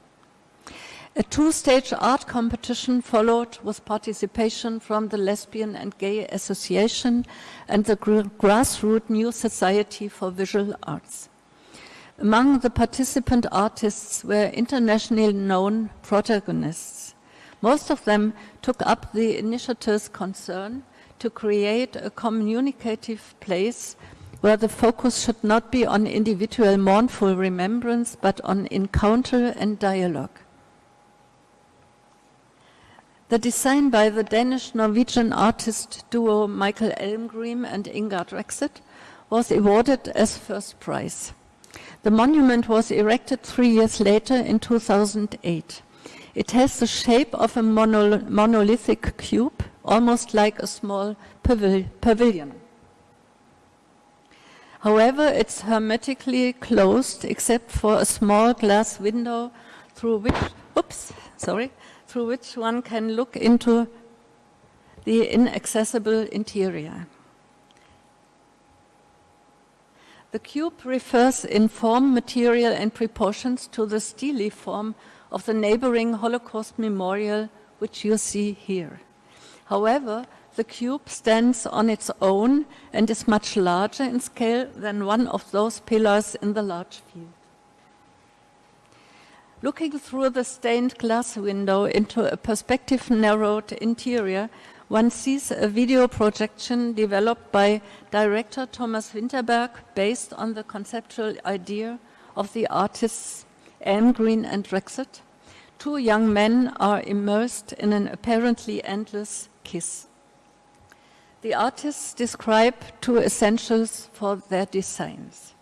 A two-stage art competition followed with participation from the Lesbian and Gay Association and the Grassroots New Society for Visual Arts. Among the participant artists were internationally known protagonists most of them took up the initiative's concern to create a communicative place where the focus should not be on individual mournful remembrance, but on encounter and dialogue. The design by the Danish-Norwegian artist duo Michael Elmgreen and Ingar Dragset was awarded as first prize. The monument was erected three years later in 2008. It has the shape of a monolithic cube, almost like a small pavilion. However, it's hermetically closed except for a small glass window through which, oops, sorry, through which one can look into the inaccessible interior. The cube refers in form, material and proportions to the stele form of the neighboring Holocaust memorial which you see here. However, the cube stands on its own and is much larger in scale than one of those pillars in the large field. Looking through the stained glass window into a perspective narrowed interior, one sees a video projection developed by director Thomas Vinterberg based on the conceptual idea of the artists Elmgreen and Dragset. Two young men are immersed in an apparently endless kiss. The artists describe two essentials for their designs.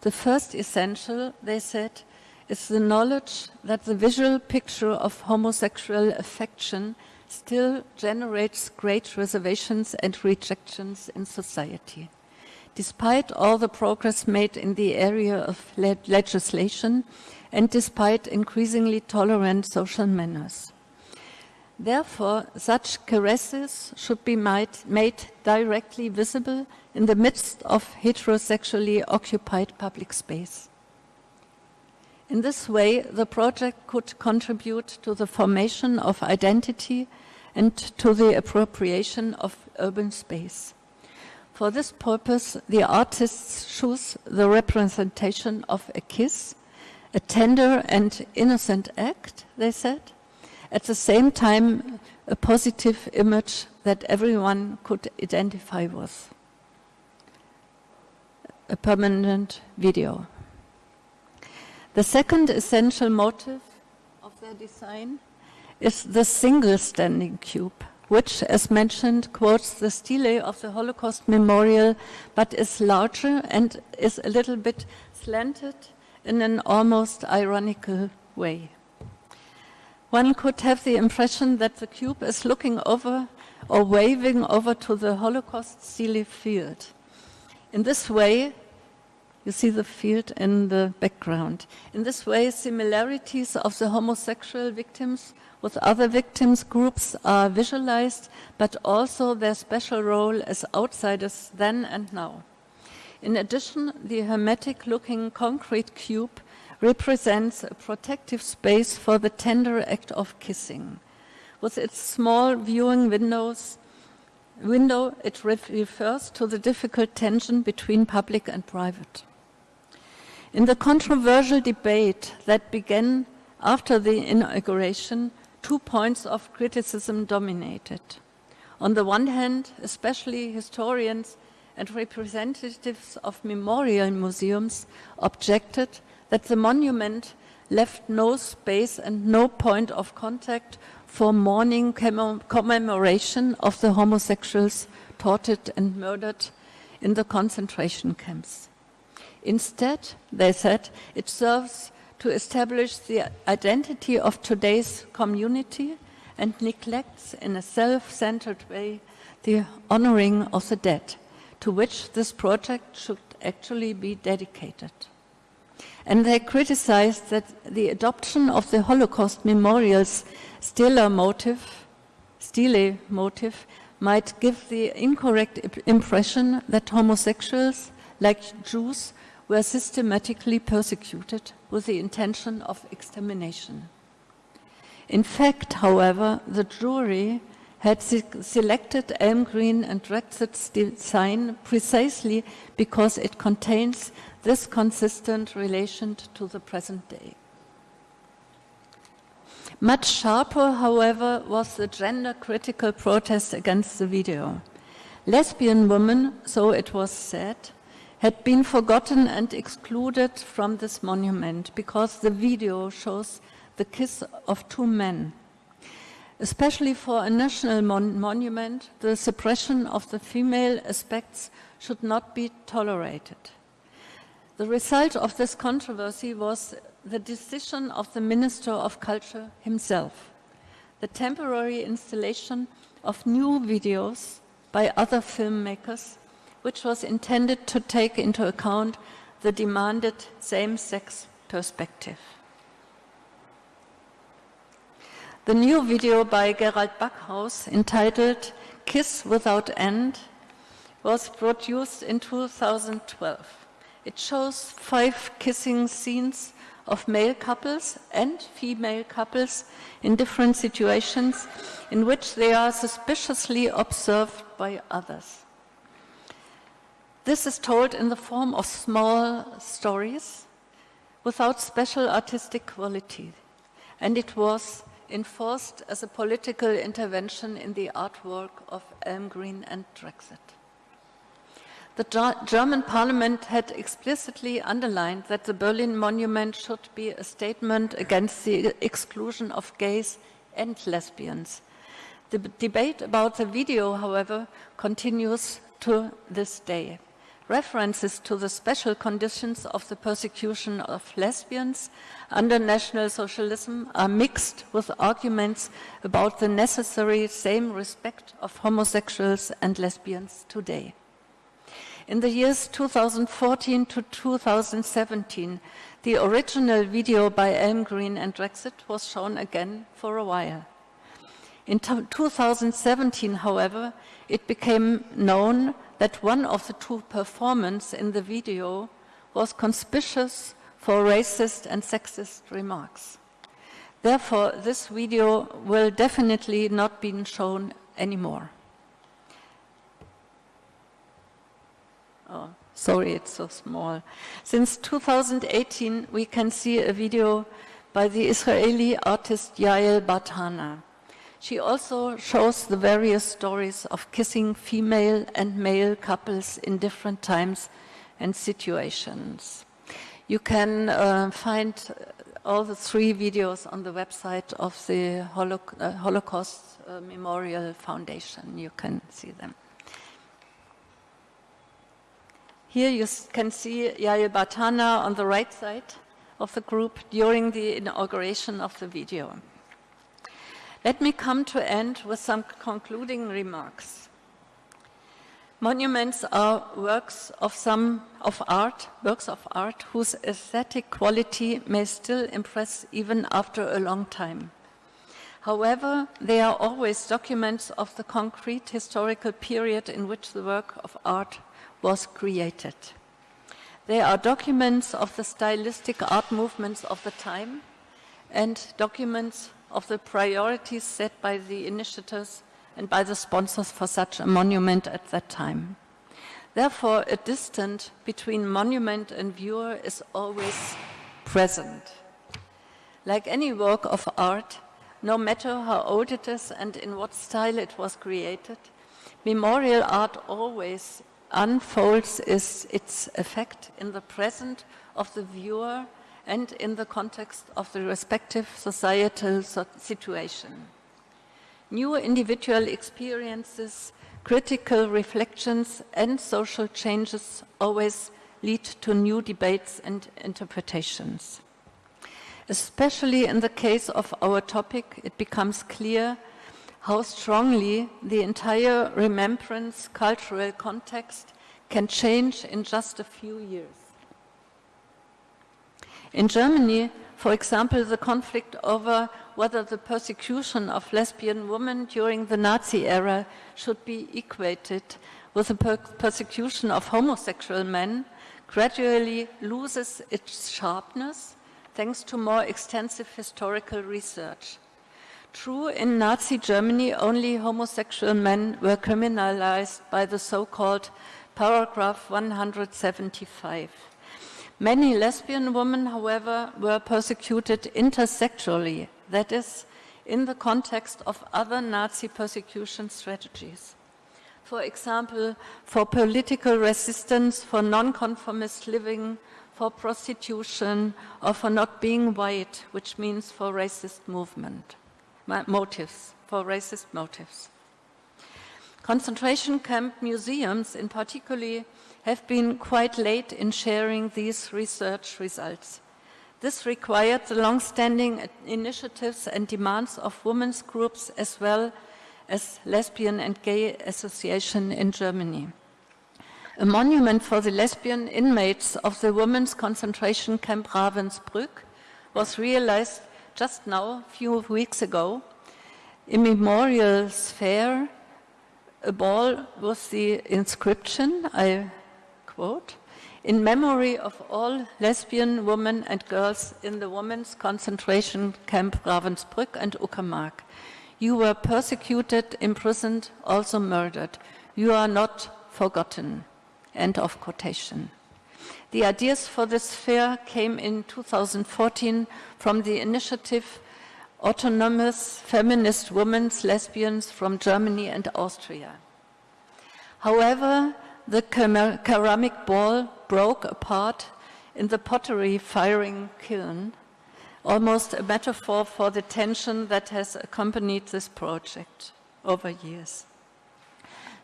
The first essential, they said, is the knowledge that the visual picture of homosexual affection still generates great reservations and rejections in society. Despite all the progress made in the area of le legislation and despite increasingly tolerant social manners. Therefore, such caresses should be made, made directly visible in the midst of heterosexually occupied public space. In this way, the project could contribute to the formation of identity and to the appropriation of urban space. For this purpose, the artists choose the representation of a kiss, a tender and innocent act, they said, at the same time a positive image that everyone could identify with. A permanent video. The second essential motive of their design is the single standing cube, which, as mentioned, quotes the stele of the Holocaust memorial, but is larger and is a little bit slanted in an almost ironical way one could have the impression that the cube is looking over or waving over to the Holocaust stele field. In this way, you see the field in the background. In this way, similarities of the homosexual victims with other victims groups are visualized, but also their special role as outsiders then and now. In addition, the hermetic-looking concrete cube represents a protective space for the tender act of kissing. With its small viewing windows, window, it refers to the difficult tension between public and private. In the controversial debate that began after the inauguration, two points of criticism dominated. On the one hand, especially historians and representatives of memorial museums objected that the monument left no space and no point of contact for mourning commemoration of the homosexuals tortured and murdered in the concentration camps. Instead, they said, it serves to establish the identity of today's community and neglects in a self-centered way the honoring of the dead, to which this project should actually be dedicated. And they criticized that the adoption of the Holocaust memorial's stele motive, stele motive might give the incorrect impression that homosexuals, like Jews, were systematically persecuted with the intention of extermination. In fact, however, the jury had selected Elmgreen and Dragset's design precisely because it contains this consistent relation to the present day. Much sharper, however, was the gender-critical protest against the video. Lesbian women, so it was said, had been forgotten and excluded from this monument because the video shows the kiss of two men. Especially for a national mon monument, the suppression of the female aspects should not be tolerated. The result of this controversy was the decision of the Minister of Culture himself, the temporary installation of new videos by other filmmakers, which was intended to take into account the demanded same-sex perspective. The new video by Gerald Backhaus entitled Kiss Without End was produced in 2012. It shows five kissing scenes of male couples and female couples in different situations in which they are suspiciously observed by others. This is told in the form of small stories without special artistic quality, and it was enforced as a political intervention in the artwork of Elmgreen and Dragset. The German parliament had explicitly underlined that the Berlin Monument should be a statement against the exclusion of gays and lesbians. The debate about the video, however, continues to this day. References to the special conditions of the persecution of lesbians under National Socialism are mixed with arguments about the necessary same respect of homosexuals and lesbians today. In the years 2014 to 2017, the original video by Elmgreen and Dragset was shown again for a while. In 2017, however, it became known that one of the two performers in the video was conspicuous for racist and sexist remarks. Therefore, this video will definitely not be shown anymore. Oh, sorry, it's so small. Since 2018, we can see a video by the Israeli artist Yael Bartana. She also shows the various stories of kissing female and male couples in different times and situations. You can uh, find all the three videos on the website of the Holo uh, Holocaust uh, Memorial Foundation. You can see them. Here you can see Yael Bartana on the right side of the group during the inauguration of the video. Let me come to end with some concluding remarks. Monuments are works of some of art, works of art whose aesthetic quality may still impress even after a long time. However, they are always documents of the concrete historical period in which the work of art was created. They are documents of the stylistic art movements of the time and documents of the priorities set by the initiators and by the sponsors for such a monument at that time. Therefore, a distance between monument and viewer is always present. Like any work of art, no matter how old it is and in what style it was created, memorial art always unfolds its effect in the present of the viewer and in the context of the respective societal situation. New individual experiences, critical reflections and social changes always lead to new debates and interpretations. Especially in the case of our topic, it becomes clear how strongly the entire remembrance cultural context can change in just a few years. In Germany, for example, the conflict over whether the persecution of lesbian women during the Nazi era should be equated with the per persecution of homosexual men gradually loses its sharpness thanks to more extensive historical research. True, in Nazi Germany, only homosexual men were criminalized by the so-called paragraph 175. Many lesbian women, however, were persecuted intersexually, that is, in the context of other Nazi persecution strategies. For example, for political resistance, for nonconformist living, for prostitution, or for not being white, which means for racist movement motives. for racist motives. Concentration camp museums, in particular, have been quite late in sharing these research results. This required the long-standing initiatives and demands of women's groups as well as lesbian and gay association in Germany. A monument for the lesbian inmates of the women's concentration camp Ravensbrück was realized just now, a few weeks ago. A memorial sphere, a ball with the inscription, I quote, in memory of all lesbian women and girls in the women's concentration camp Ravensbrück and Uckermark. You were persecuted, imprisoned, also murdered. You are not forgotten. End of quotation. The ideas for this fair came in 2014 from the initiative Autonomous Feminist Women's Lesbians from Germany and Austria. However, the ceramic ball broke apart in the pottery firing kiln, almost a metaphor for the tension that has accompanied this project over years.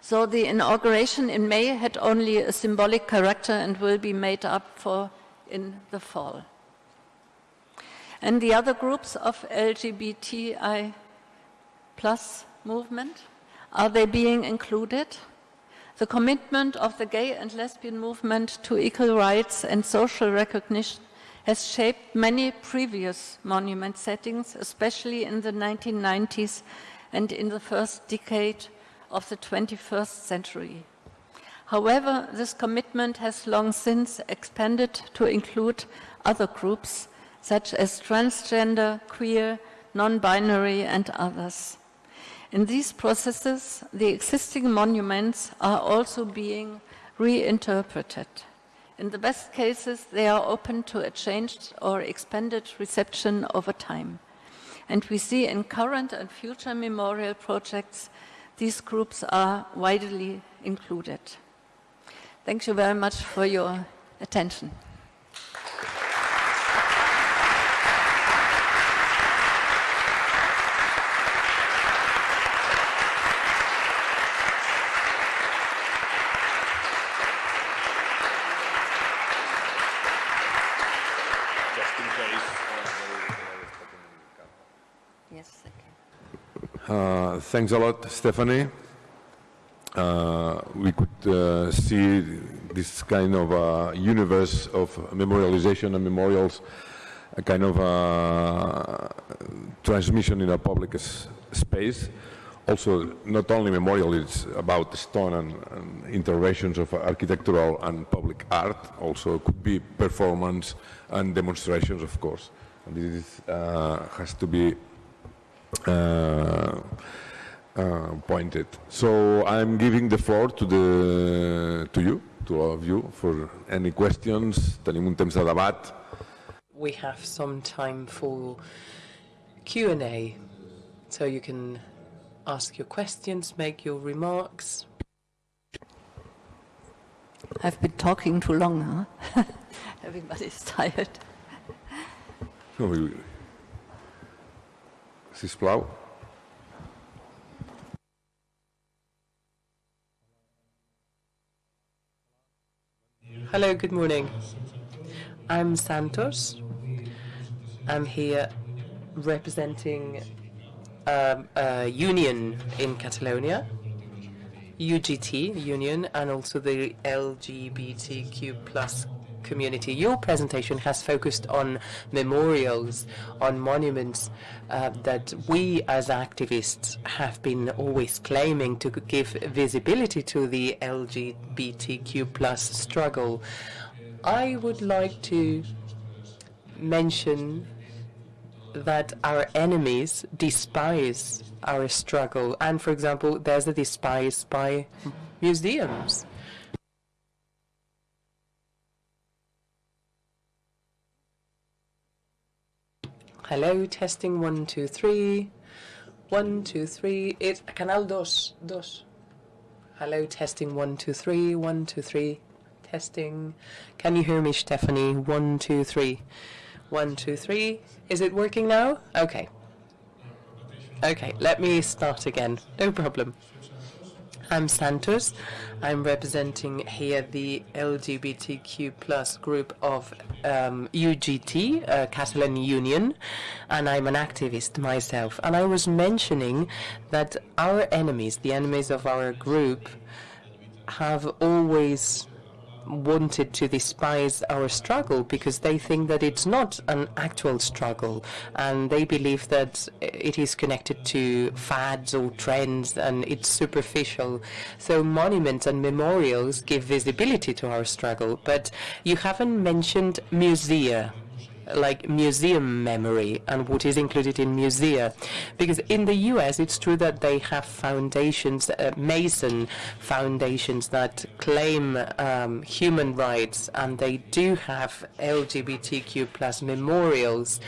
So the inauguration in May had only a symbolic character and will be made up for in the fall. And the other groups of LGBTI plus movement, are they being included? The commitment of the gay and lesbian movement to equal rights and social recognition has shaped many previous monument settings, especially in the 1990s and in the first decade of the 21st century. However, this commitment has long since expanded to include other groups, such as transgender, queer, non-binary, and others. In these processes, the existing monuments are also being reinterpreted. In the best cases, they are open to a changed or expanded reception over time. And we see in current and future memorial projects, these groups are widely included. Thank you very much for your attention. Thanks a lot, Stephanie. Uh, we could uh, see this kind of uh, universe of memorialization and memorials, a kind of uh, transmission in a public space. Also, not only memorial, it's about stone and, and, interventions of architectural and public art. Also, it could be performance and demonstrations, of course. And this uh, has to be uh, uh, pointed. So I'm giving the floor to, the, to you, to all of you, for any questions. Tenim un temps de debat. We have some time for Q&A, so you can ask your questions, make your remarks. I've been talking too long, huh? (laughs) Everybody's tired. No, sisplau. Hello, good morning. I'm Santos. I'm here representing um, a union in Catalonia, UGT union, and also the LGBTQ plus community. Your presentation has focused on memorials, on monuments uh, that we as activists have been always claiming to give visibility to the LGBTQ plus struggle. I would like to mention that our enemies despise our struggle. And for example, there's a despise by museums. Hello, testing one, two, three. One, two, three. It's Canal dos, dos. Hello, testing one, two, three. One, two, three. Testing. Can you hear me, Stephanie? One, two, three. One, two, three. Is it working now? Okay. Okay, let me start again. No problem. I'm Santos. I'm representing here the LGBTQ plus group of um, UGT, uh, Catalan Union, and I'm an activist myself. And I was mentioning that our enemies, the enemies of our group, have always wanted to despise our struggle because they think that it's not an actual struggle. And they believe that it is connected to fads or trends and it's superficial. So monuments and memorials give visibility to our struggle, but you haven't mentioned musea like museum memory and what is included in musea. Because in the US, it's true that they have foundations, uh, Mason foundations that claim um, human rights, and they do have LGBTQ plus memorials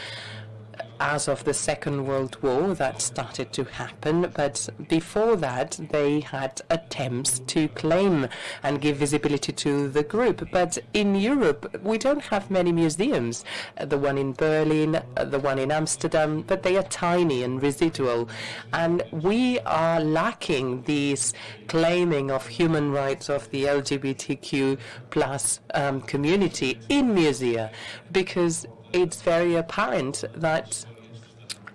as of the Second World War that started to happen, but before that they had attempts to claim and give visibility to the group. But in Europe, we don't have many museums. The one in Berlin, the one in Amsterdam, but they are tiny and residual. And we are lacking these claiming of human rights of the LGBTQ plus um, community in musea because it's very apparent that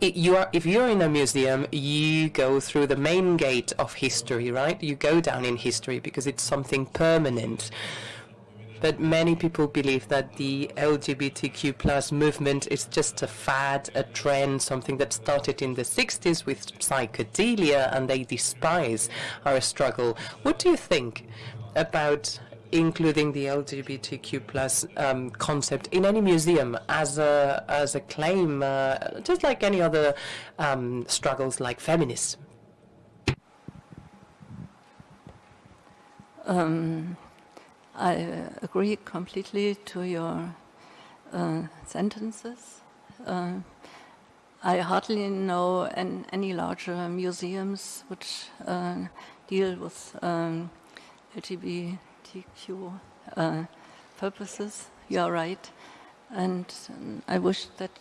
you are, if you're in a museum, you go through the main gate of history, right? You go down in history because it's something permanent. But many people believe that the LGBTQ plus movement is just a fad, a trend, something that started in the 60s with psychedelia, and they despise our struggle. What do you think about including the LGBTQ plus um, concept in any museum as a as a claim, uh, just like any other um, struggles like feminism. Um, I agree completely to your uh, sentences. Uh, I hardly know an, any larger museums which uh, deal with um, LGBT LGBTQ uh, purposes. You are right. And um, I wish that,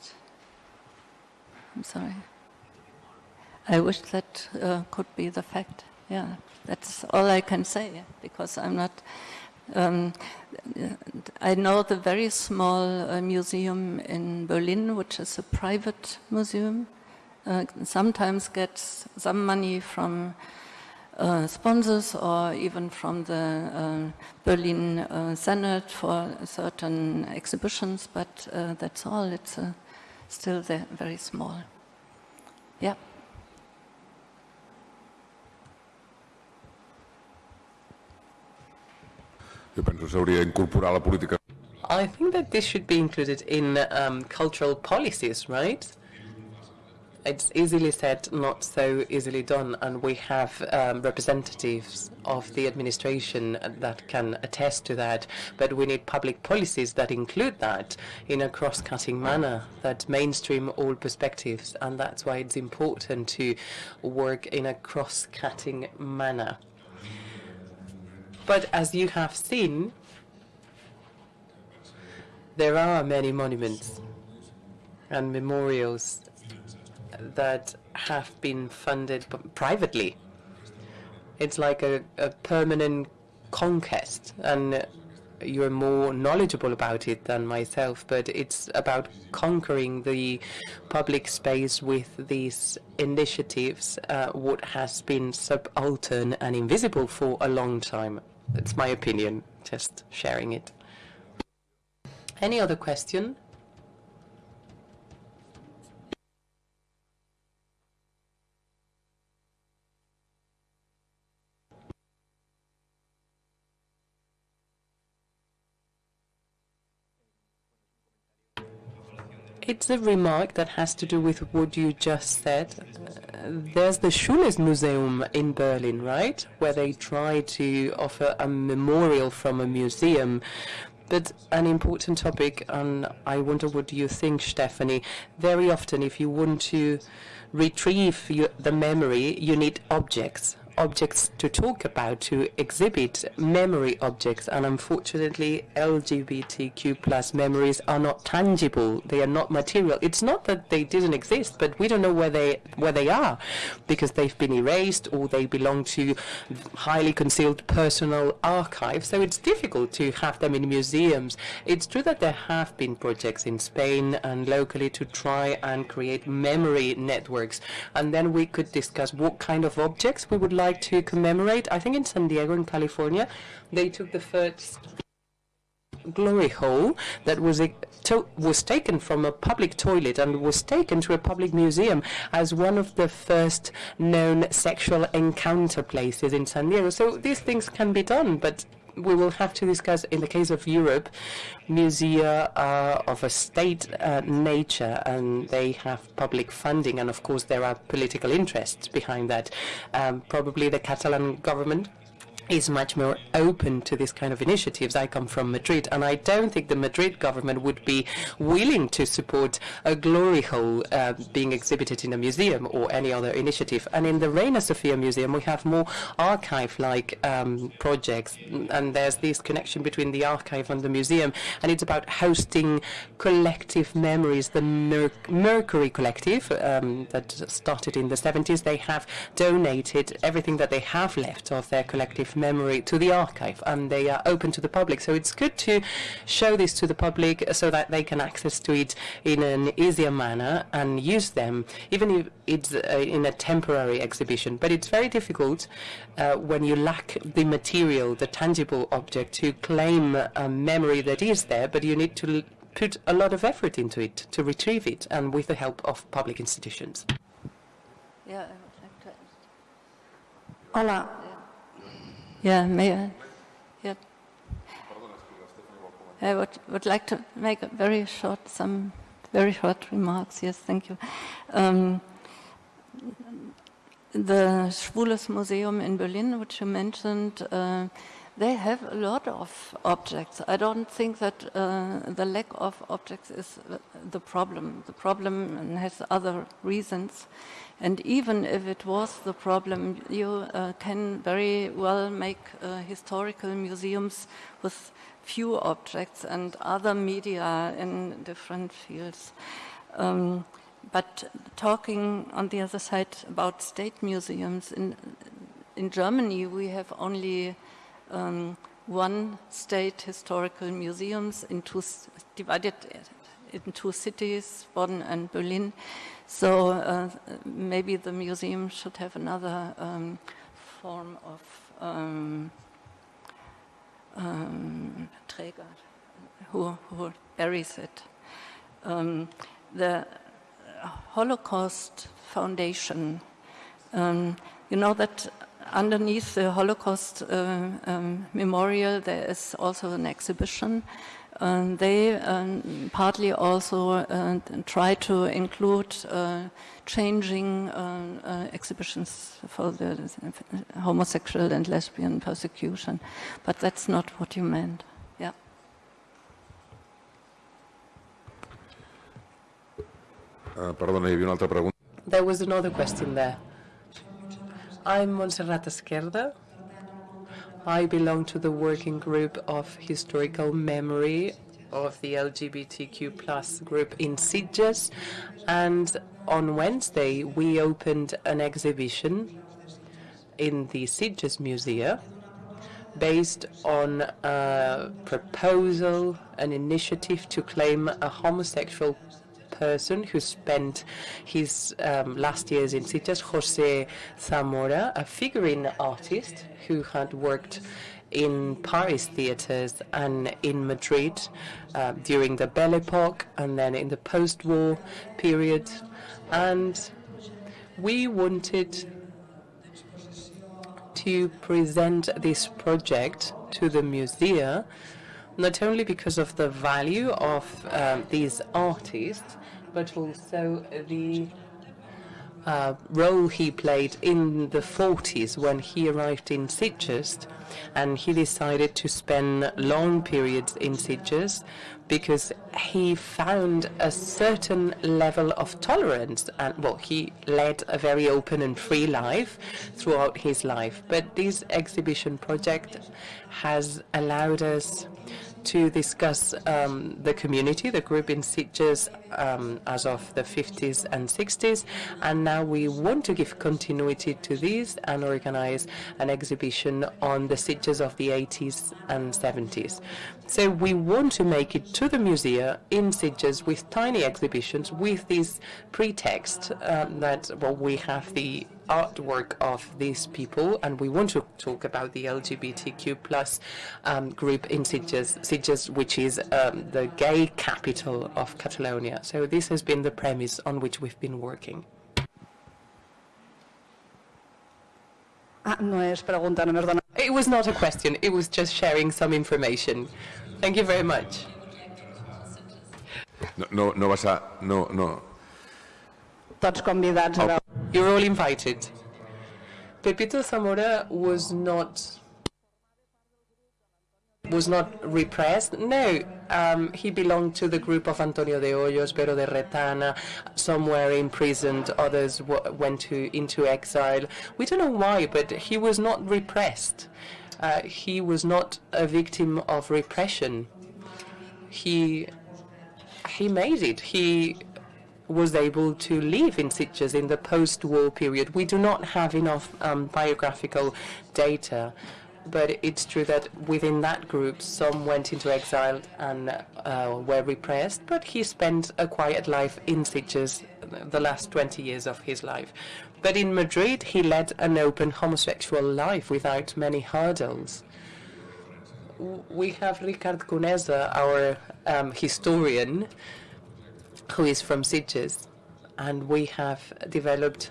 I'm sorry, I wish that uh, could be the fact. Yeah, that's all I can say because I'm not. Um, I know the very small uh, museum in Berlin, which is a private museum, uh, sometimes gets some money from uh, sponsors or even from the uh, Berlin uh, Senate for certain exhibitions, but uh, that's all. It's uh, still very small. Yeah. I think that this should be included in um, cultural policies, right? It's easily said, not so easily done, and we have um, representatives of the administration that can attest to that. But we need public policies that include that in a cross-cutting manner, that mainstream all perspectives, and that's why it's important to work in a cross-cutting manner. But as you have seen, there are many monuments and memorials that have been funded privately. It's like a, a permanent conquest, and you're more knowledgeable about it than myself, but it's about conquering the public space with these initiatives, uh, what has been subaltern and invisible for a long time. That's my opinion, just sharing it. Any other question? It's a remark that has to do with what you just said. Uh, there's the Schwules Museum in Berlin, right? Where they try to offer a memorial from a museum. But an important topic, and I wonder what you think, Stephanie. Very often, if you want to retrieve your, the memory, you need objects objects to talk about, to exhibit memory objects, and unfortunately, LGBTQ plus memories are not tangible. They are not material. It's not that they didn't exist, but we don't know where they where they are, because they've been erased or they belong to highly concealed personal archives. So it's difficult to have them in museums. It's true that there have been projects in Spain and locally to try and create memory networks, and then we could discuss what kind of objects we would like to commemorate. I think in San Diego, in California, they took the first glory hole that was was taken from a public toilet and was taken to a public museum as one of the first known sexual encounter places in San Diego. So these things can be done, but we will have to discuss, in the case of Europe, musea are of a state uh, nature and they have public funding, and of course there are political interests behind that. Um, probably the Catalan government is much more open to this kind of initiatives. I come from Madrid, and I don't think the Madrid government would be willing to support a glory hole uh, being exhibited in a museum or any other initiative. And in the Reina Sofia Museum, we have more archive-like um, projects, and there's this connection between the archive and the museum, and it's about hosting collective memories. The Mer Mercury Collective um, that started in the 70s, they have donated everything that they have left of their collective memory to the archive and they are open to the public. So it's good to show this to the public so that they can access to it in an easier manner and use them, even if it's uh, in a temporary exhibition. But it's very difficult uh, when you lack the material, the tangible object, to claim a memory that is there, but you need to put a lot of effort into it to retrieve it and with the help of public institutions. Yeah, I would like to Hola, Yeah, may I? Yeah. I would, would like to make a very short, some very short remarks. Yes, thank you. Um, the Schwules Museum in Berlin, which you mentioned, uh, they have a lot of objects. I don't think that uh, the lack of objects is the problem. The problem has other reasons. And even if it was the problem, you uh, can very well make uh, historical museums with few objects and other media in different fields. Um, but talking on the other side about state museums, in, in Germany we have only um, one state historical museums in two, divided in two cities, Bonn and Berlin. So uh, maybe the museum should have another um, form of um, um, Träger who, who buries it. Um, the Holocaust Foundation, um, you know that underneath the Holocaust uh, um, memorial there is also an exhibition um, they um, partly also uh, try to include uh, changing uh, uh, exhibitions for the homosexual and lesbian persecution, but that's not what you meant. Yeah. Uh, perdona, hi havia una altra. There was another question there. I'm Montserrat Esquerda. I belong to the working group of historical memory of the LGBTQ plus group in Sitges. And on Wednesday, we opened an exhibition in the Sitges Museum based on a proposal, an initiative to claim a homosexual person who spent his um, last years in Sitges, Jose Zamora, a figurine artist who had worked in Paris theaters and in Madrid uh, during the Belle Epoque and then in the post-war period. And we wanted to present this project to the museum not only because of the value of um, these artists, but also the uh, role he played in the 40s when he arrived in Sitges, and he decided to spend long periods in Sitges because he found a certain level of tolerance and well he led a very open and free life throughout his life. But this exhibition project has allowed us to discuss um, the community, the group in Sitges um, as of the 50s and 60s, and now we want to give continuity to this and organize an exhibition on the Sitges of the 80s and 70s. So we want to make it to the museum in Sitges with tiny exhibitions with this pretext um, that well we have the artwork of these people, and we want to talk about the LGBTQ plus um, group in Sitges, Sitges, which is um, the gay capital of Catalonia. So this has been the premise on which we've been working. Ah, no és pregunta, només dona... It was not a question, it was just sharing some information. Thank you very much. No, no, no vas a... No, no. Tots convidats a veure... You're all invited. Pepito Zamora was not was not repressed. No, um, he belonged to the group of Antonio de Hoyos, Pero de Retana. Some were imprisoned, others went to into exile. We don't know why, but he was not repressed. Uh, he was not a victim of repression. He he made it. He was able to live in Sitges in the post-war period. We do not have enough um, biographical data, but it's true that within that group, some went into exile and uh, were repressed, but he spent a quiet life in Sitges the last 20 years of his life. But in Madrid, he led an open homosexual life without many hurdles. We have Ricard Conesa, our um, historian, who is from Sitges, and we have developed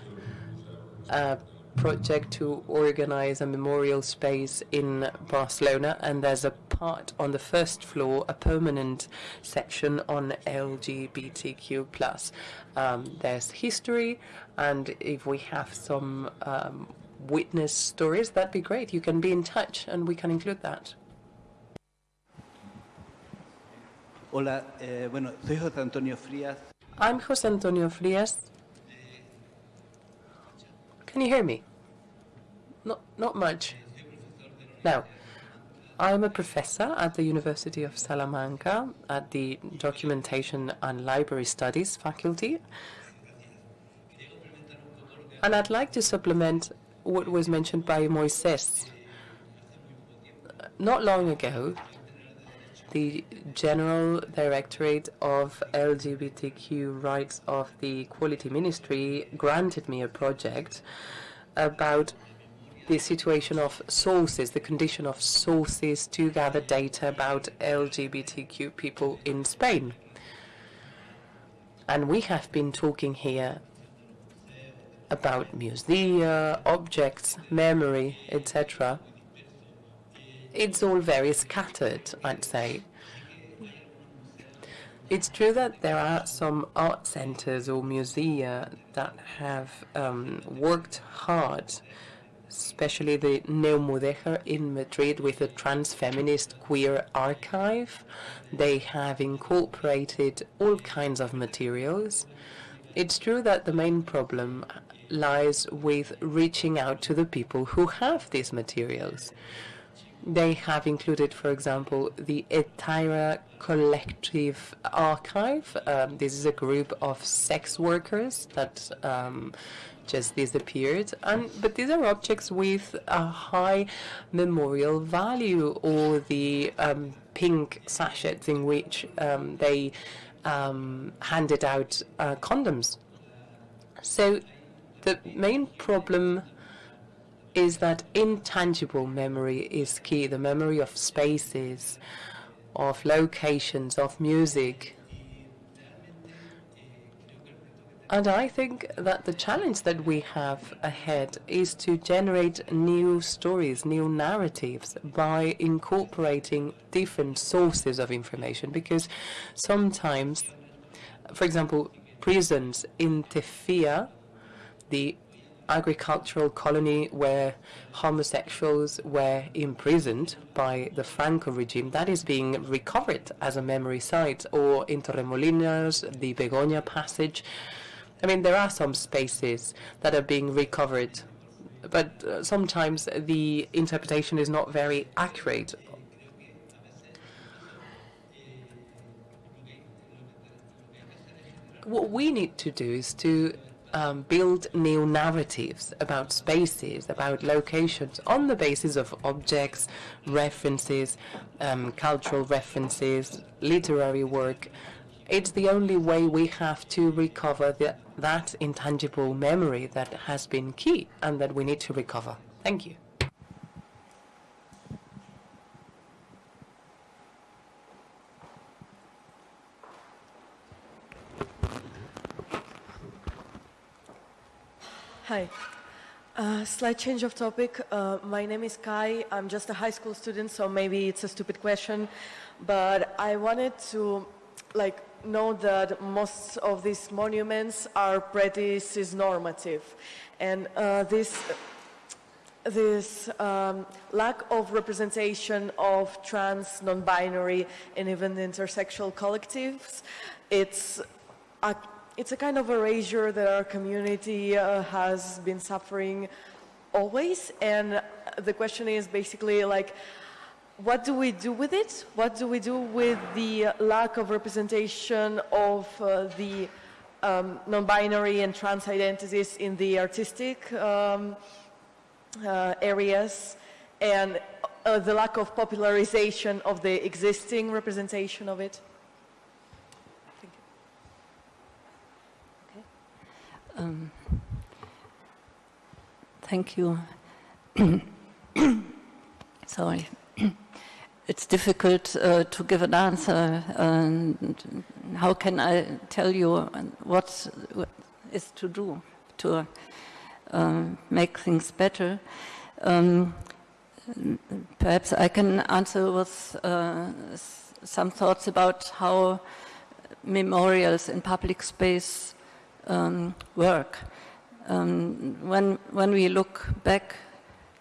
a project to organize a memorial space in Barcelona, and there's a part on the first floor, a permanent section on LGBTQ+. Um, there's history, and if we have some um, witness stories, that'd be great. You can be in touch, and we can include that. Hola, eh, bueno, soy José Antonio Frías. I'm José Antonio Frías. Can you hear me? Not, not much. Now, I'm a professor at the University of Salamanca at the Documentation and Library Studies faculty. And I'd like to supplement what was mentioned by Moises. Not long ago, the General Directorate of LGBTQ Rights of the Equality Ministry granted me a project about the situation of sources, the condition of sources to gather data about LGBTQ people in Spain. And we have been talking here about musea, objects, memory, etc it's all very scattered, I'd say. It's true that there are some art centers or musea that have um, worked hard, especially the Neomudéjar in Madrid with a trans-feminist queer archive. They have incorporated all kinds of materials. It's true that the main problem lies with reaching out to the people who have these materials. They have included, for example, the Hetaira Collective Archive. Um, this is a group of sex workers that um, just disappeared. And but these are objects with a high memorial value, or the um, pink sachets in which um, they um, handed out uh, condoms. So the main problem is that intangible memory is key, the memory of spaces, of locations, of music. And I think that the challenge that we have ahead is to generate new stories, new narratives by incorporating different sources of information. Because sometimes, for example, prisons in Tefía the agricultural colony where homosexuals were imprisoned by the Franco regime. That is being recovered as a memory site, or in Torremolinos, the Begoña Passage. I mean, there are some spaces that are being recovered, but uh, sometimes the interpretation is not very accurate. What we need to do is to um, build new narratives about spaces, about locations, on the basis of objects, references, um, cultural references, literary work. It's the only way we have to recover the, that intangible memory that has been key and that we need to recover. Thank you. Hi. Uh, slight change of topic. Uh, my name is Kai. I'm just a high school student, so maybe it's a stupid question. But I wanted to like know that most of these monuments are pretty cis-normative. And uh, this, this um, lack of representation of trans, non-binary, and even intersexual collectives, it's a it's a kind of erasure that our community uh, has been suffering always. And the question is basically like, what do we do with it? What do we do with the lack of representation of uh, the um, non-binary and trans identities in the artistic um, uh, areas and uh, the lack of popularization of the existing representation of it? Um, thank you. (coughs) Sorry. (coughs) it's difficult uh, to give an answer. And how can I tell you what is to do to uh, make things better? Um, perhaps I can answer with uh, some thoughts about how memorials in public space um, work. Um, when, when we look back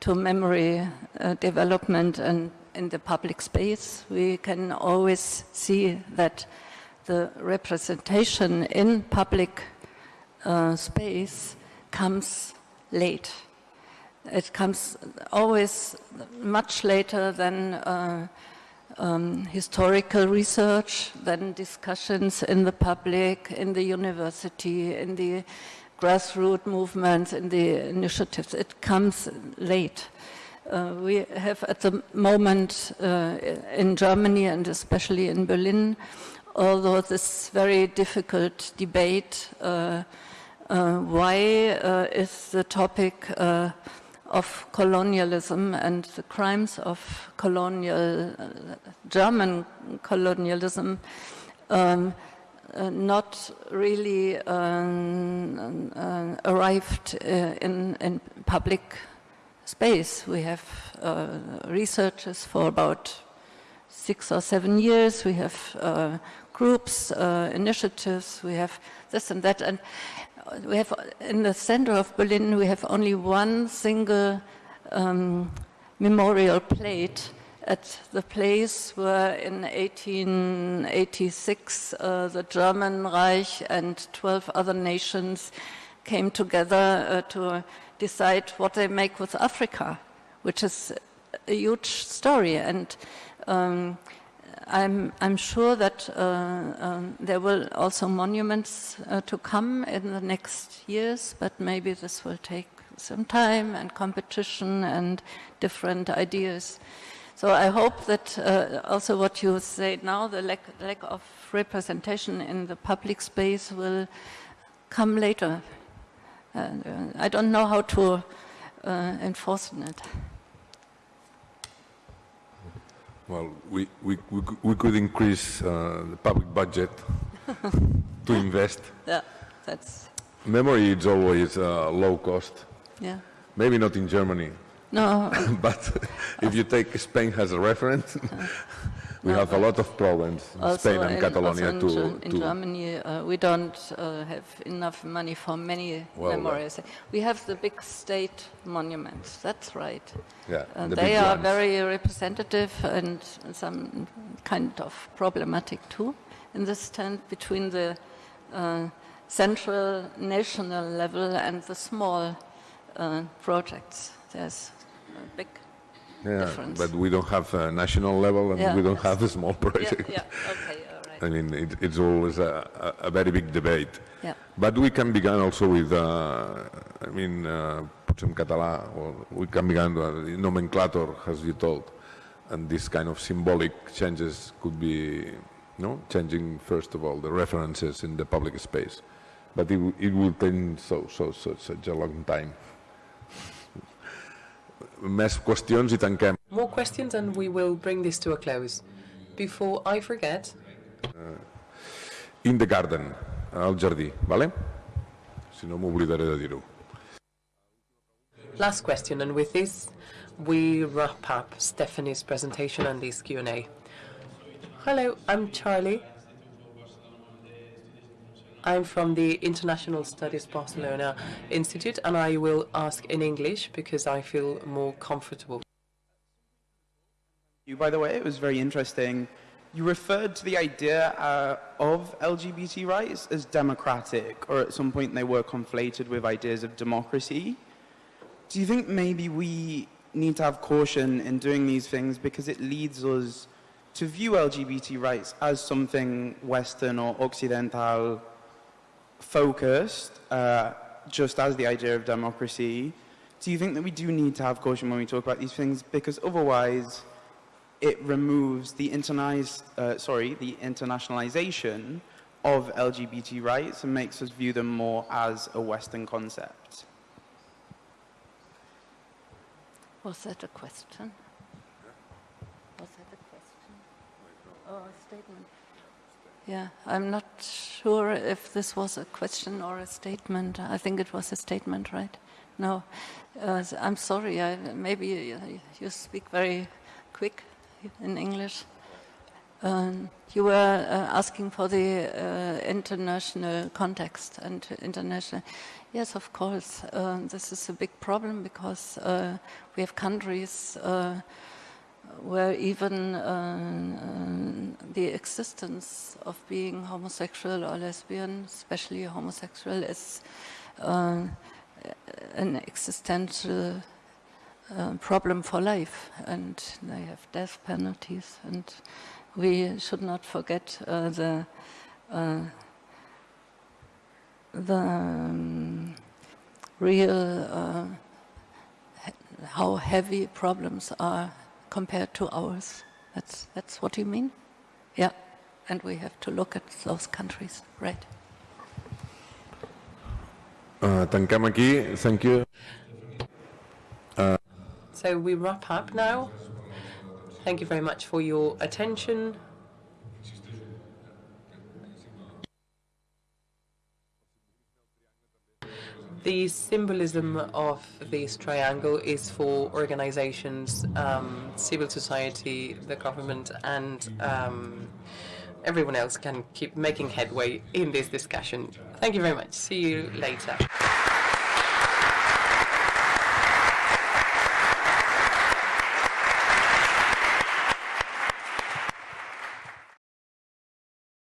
to memory uh, development and in the public space, we can always see that the representation in public uh, space comes late. It comes always much later than uh, um, historical research, then discussions in the public, in the university, in the grassroots movements, in the initiatives. It comes late. Uh, we have at the moment uh, in Germany and especially in Berlin, although this very difficult debate, uh, uh why uh, is the topic uh, of colonialism and the crimes of colonial, uh, German colonialism um, uh, not really um, uh, arrived uh, in, in public space. We have uh, researches for about six or seven years. We have uh, groups, initiatives, we have this and that. And we have in the center of Berlin, we have only one single um, memorial plate at the place where in 1886 uh, the German Reich and 12 other nations came together uh, to decide what they make with Africa, which is a huge story. And um, I'm, I'm sure that uh, um, there will also monuments uh, to come in the next years, but maybe this will take some time and competition and different ideas. So I hope that uh, also what you say now, the lack, lack of representation in the public space will come later. Uh, I don't know how to uh, enforce it. Well, we, we, we, we could increase uh, the public budget (laughs) to invest. Yeah, that's... Memory is always uh, low cost. Yeah. Maybe not in Germany. No. (laughs) but if you take Spain as a reference, (laughs) We No, have a lot of problems in Spain and in- Catalonia in, to, in to Germany, uh, we don't uh, have enough money for many Well, uh, memorials. We have the big state monuments. That's right. yeah, And the they are ones. very representative and some kind of problematic too. In this stand between the uh, central national level and the small uh, projects, there's a big yeah, difference. But we don't have a national level and Yeah, we don't yes. have a small project. yeah. Okay, all right. (laughs) I mean, it, it's always a, a, a very big debate. Yeah. But we can begin also with, uh, I mean, uh, potser en català, or we can begin with the nomenclator, as you told, and this kind of symbolic changes could be, no, changing first of all the references in the public space, but it, it will take so, so, so, such a long time. Més qüestions i tanquem. More questions and we will bring this to a close. Before I forget, In the garden, al jardí, vale? Si no m'oblidaré de dir-ho. last question, and with this, we wrap up Stephanie's presentation and this Q&A. Hello, I'm Charlie. I'm from the International Studies Barcelona Institute, and I will ask in English because I feel more comfortable. you, by the way. It was very interesting. You referred to the idea uh, of LGBT rights as democratic, or at some point they were conflated with ideas of democracy. Do you think maybe we need to have caution in doing these things because it leads us to view LGBT rights as something Western or Occidental focused, uh, just as the idea of democracy? Do you think that we do need to have caution when we talk about these things because otherwise it removes the uh, sorry, the internationalization of LGBT rights and makes us view them more as a Western concept? Was that a question? Was that a question? Or a statement? Yeah, I'm not sure if this was a question or a statement. I think it was a statement, right? No, uh, I'm sorry. I, maybe you, you speak very quick in English. Um, you were uh, asking for the uh, international context and international. Yes, of course. Uh, this is a big problem because uh, we have countries uh, where even uh, the existence of being homosexual or lesbian, especially homosexual, is uh, an existential uh, problem for life, and they have death penalties, and we should not forget uh, the uh, the um, real uh, how heavy problems are compared to ours. That's that's what you mean, yeah. And we have to look at those countries, right? Uh, tanquem aquí. Thank you. So we wrap up now. Thank you very much for your attention. The symbolism of this triangle is for organizations, um, civil society, the government, and um, everyone else can keep making headway in this discussion. Thank you very much. See you later.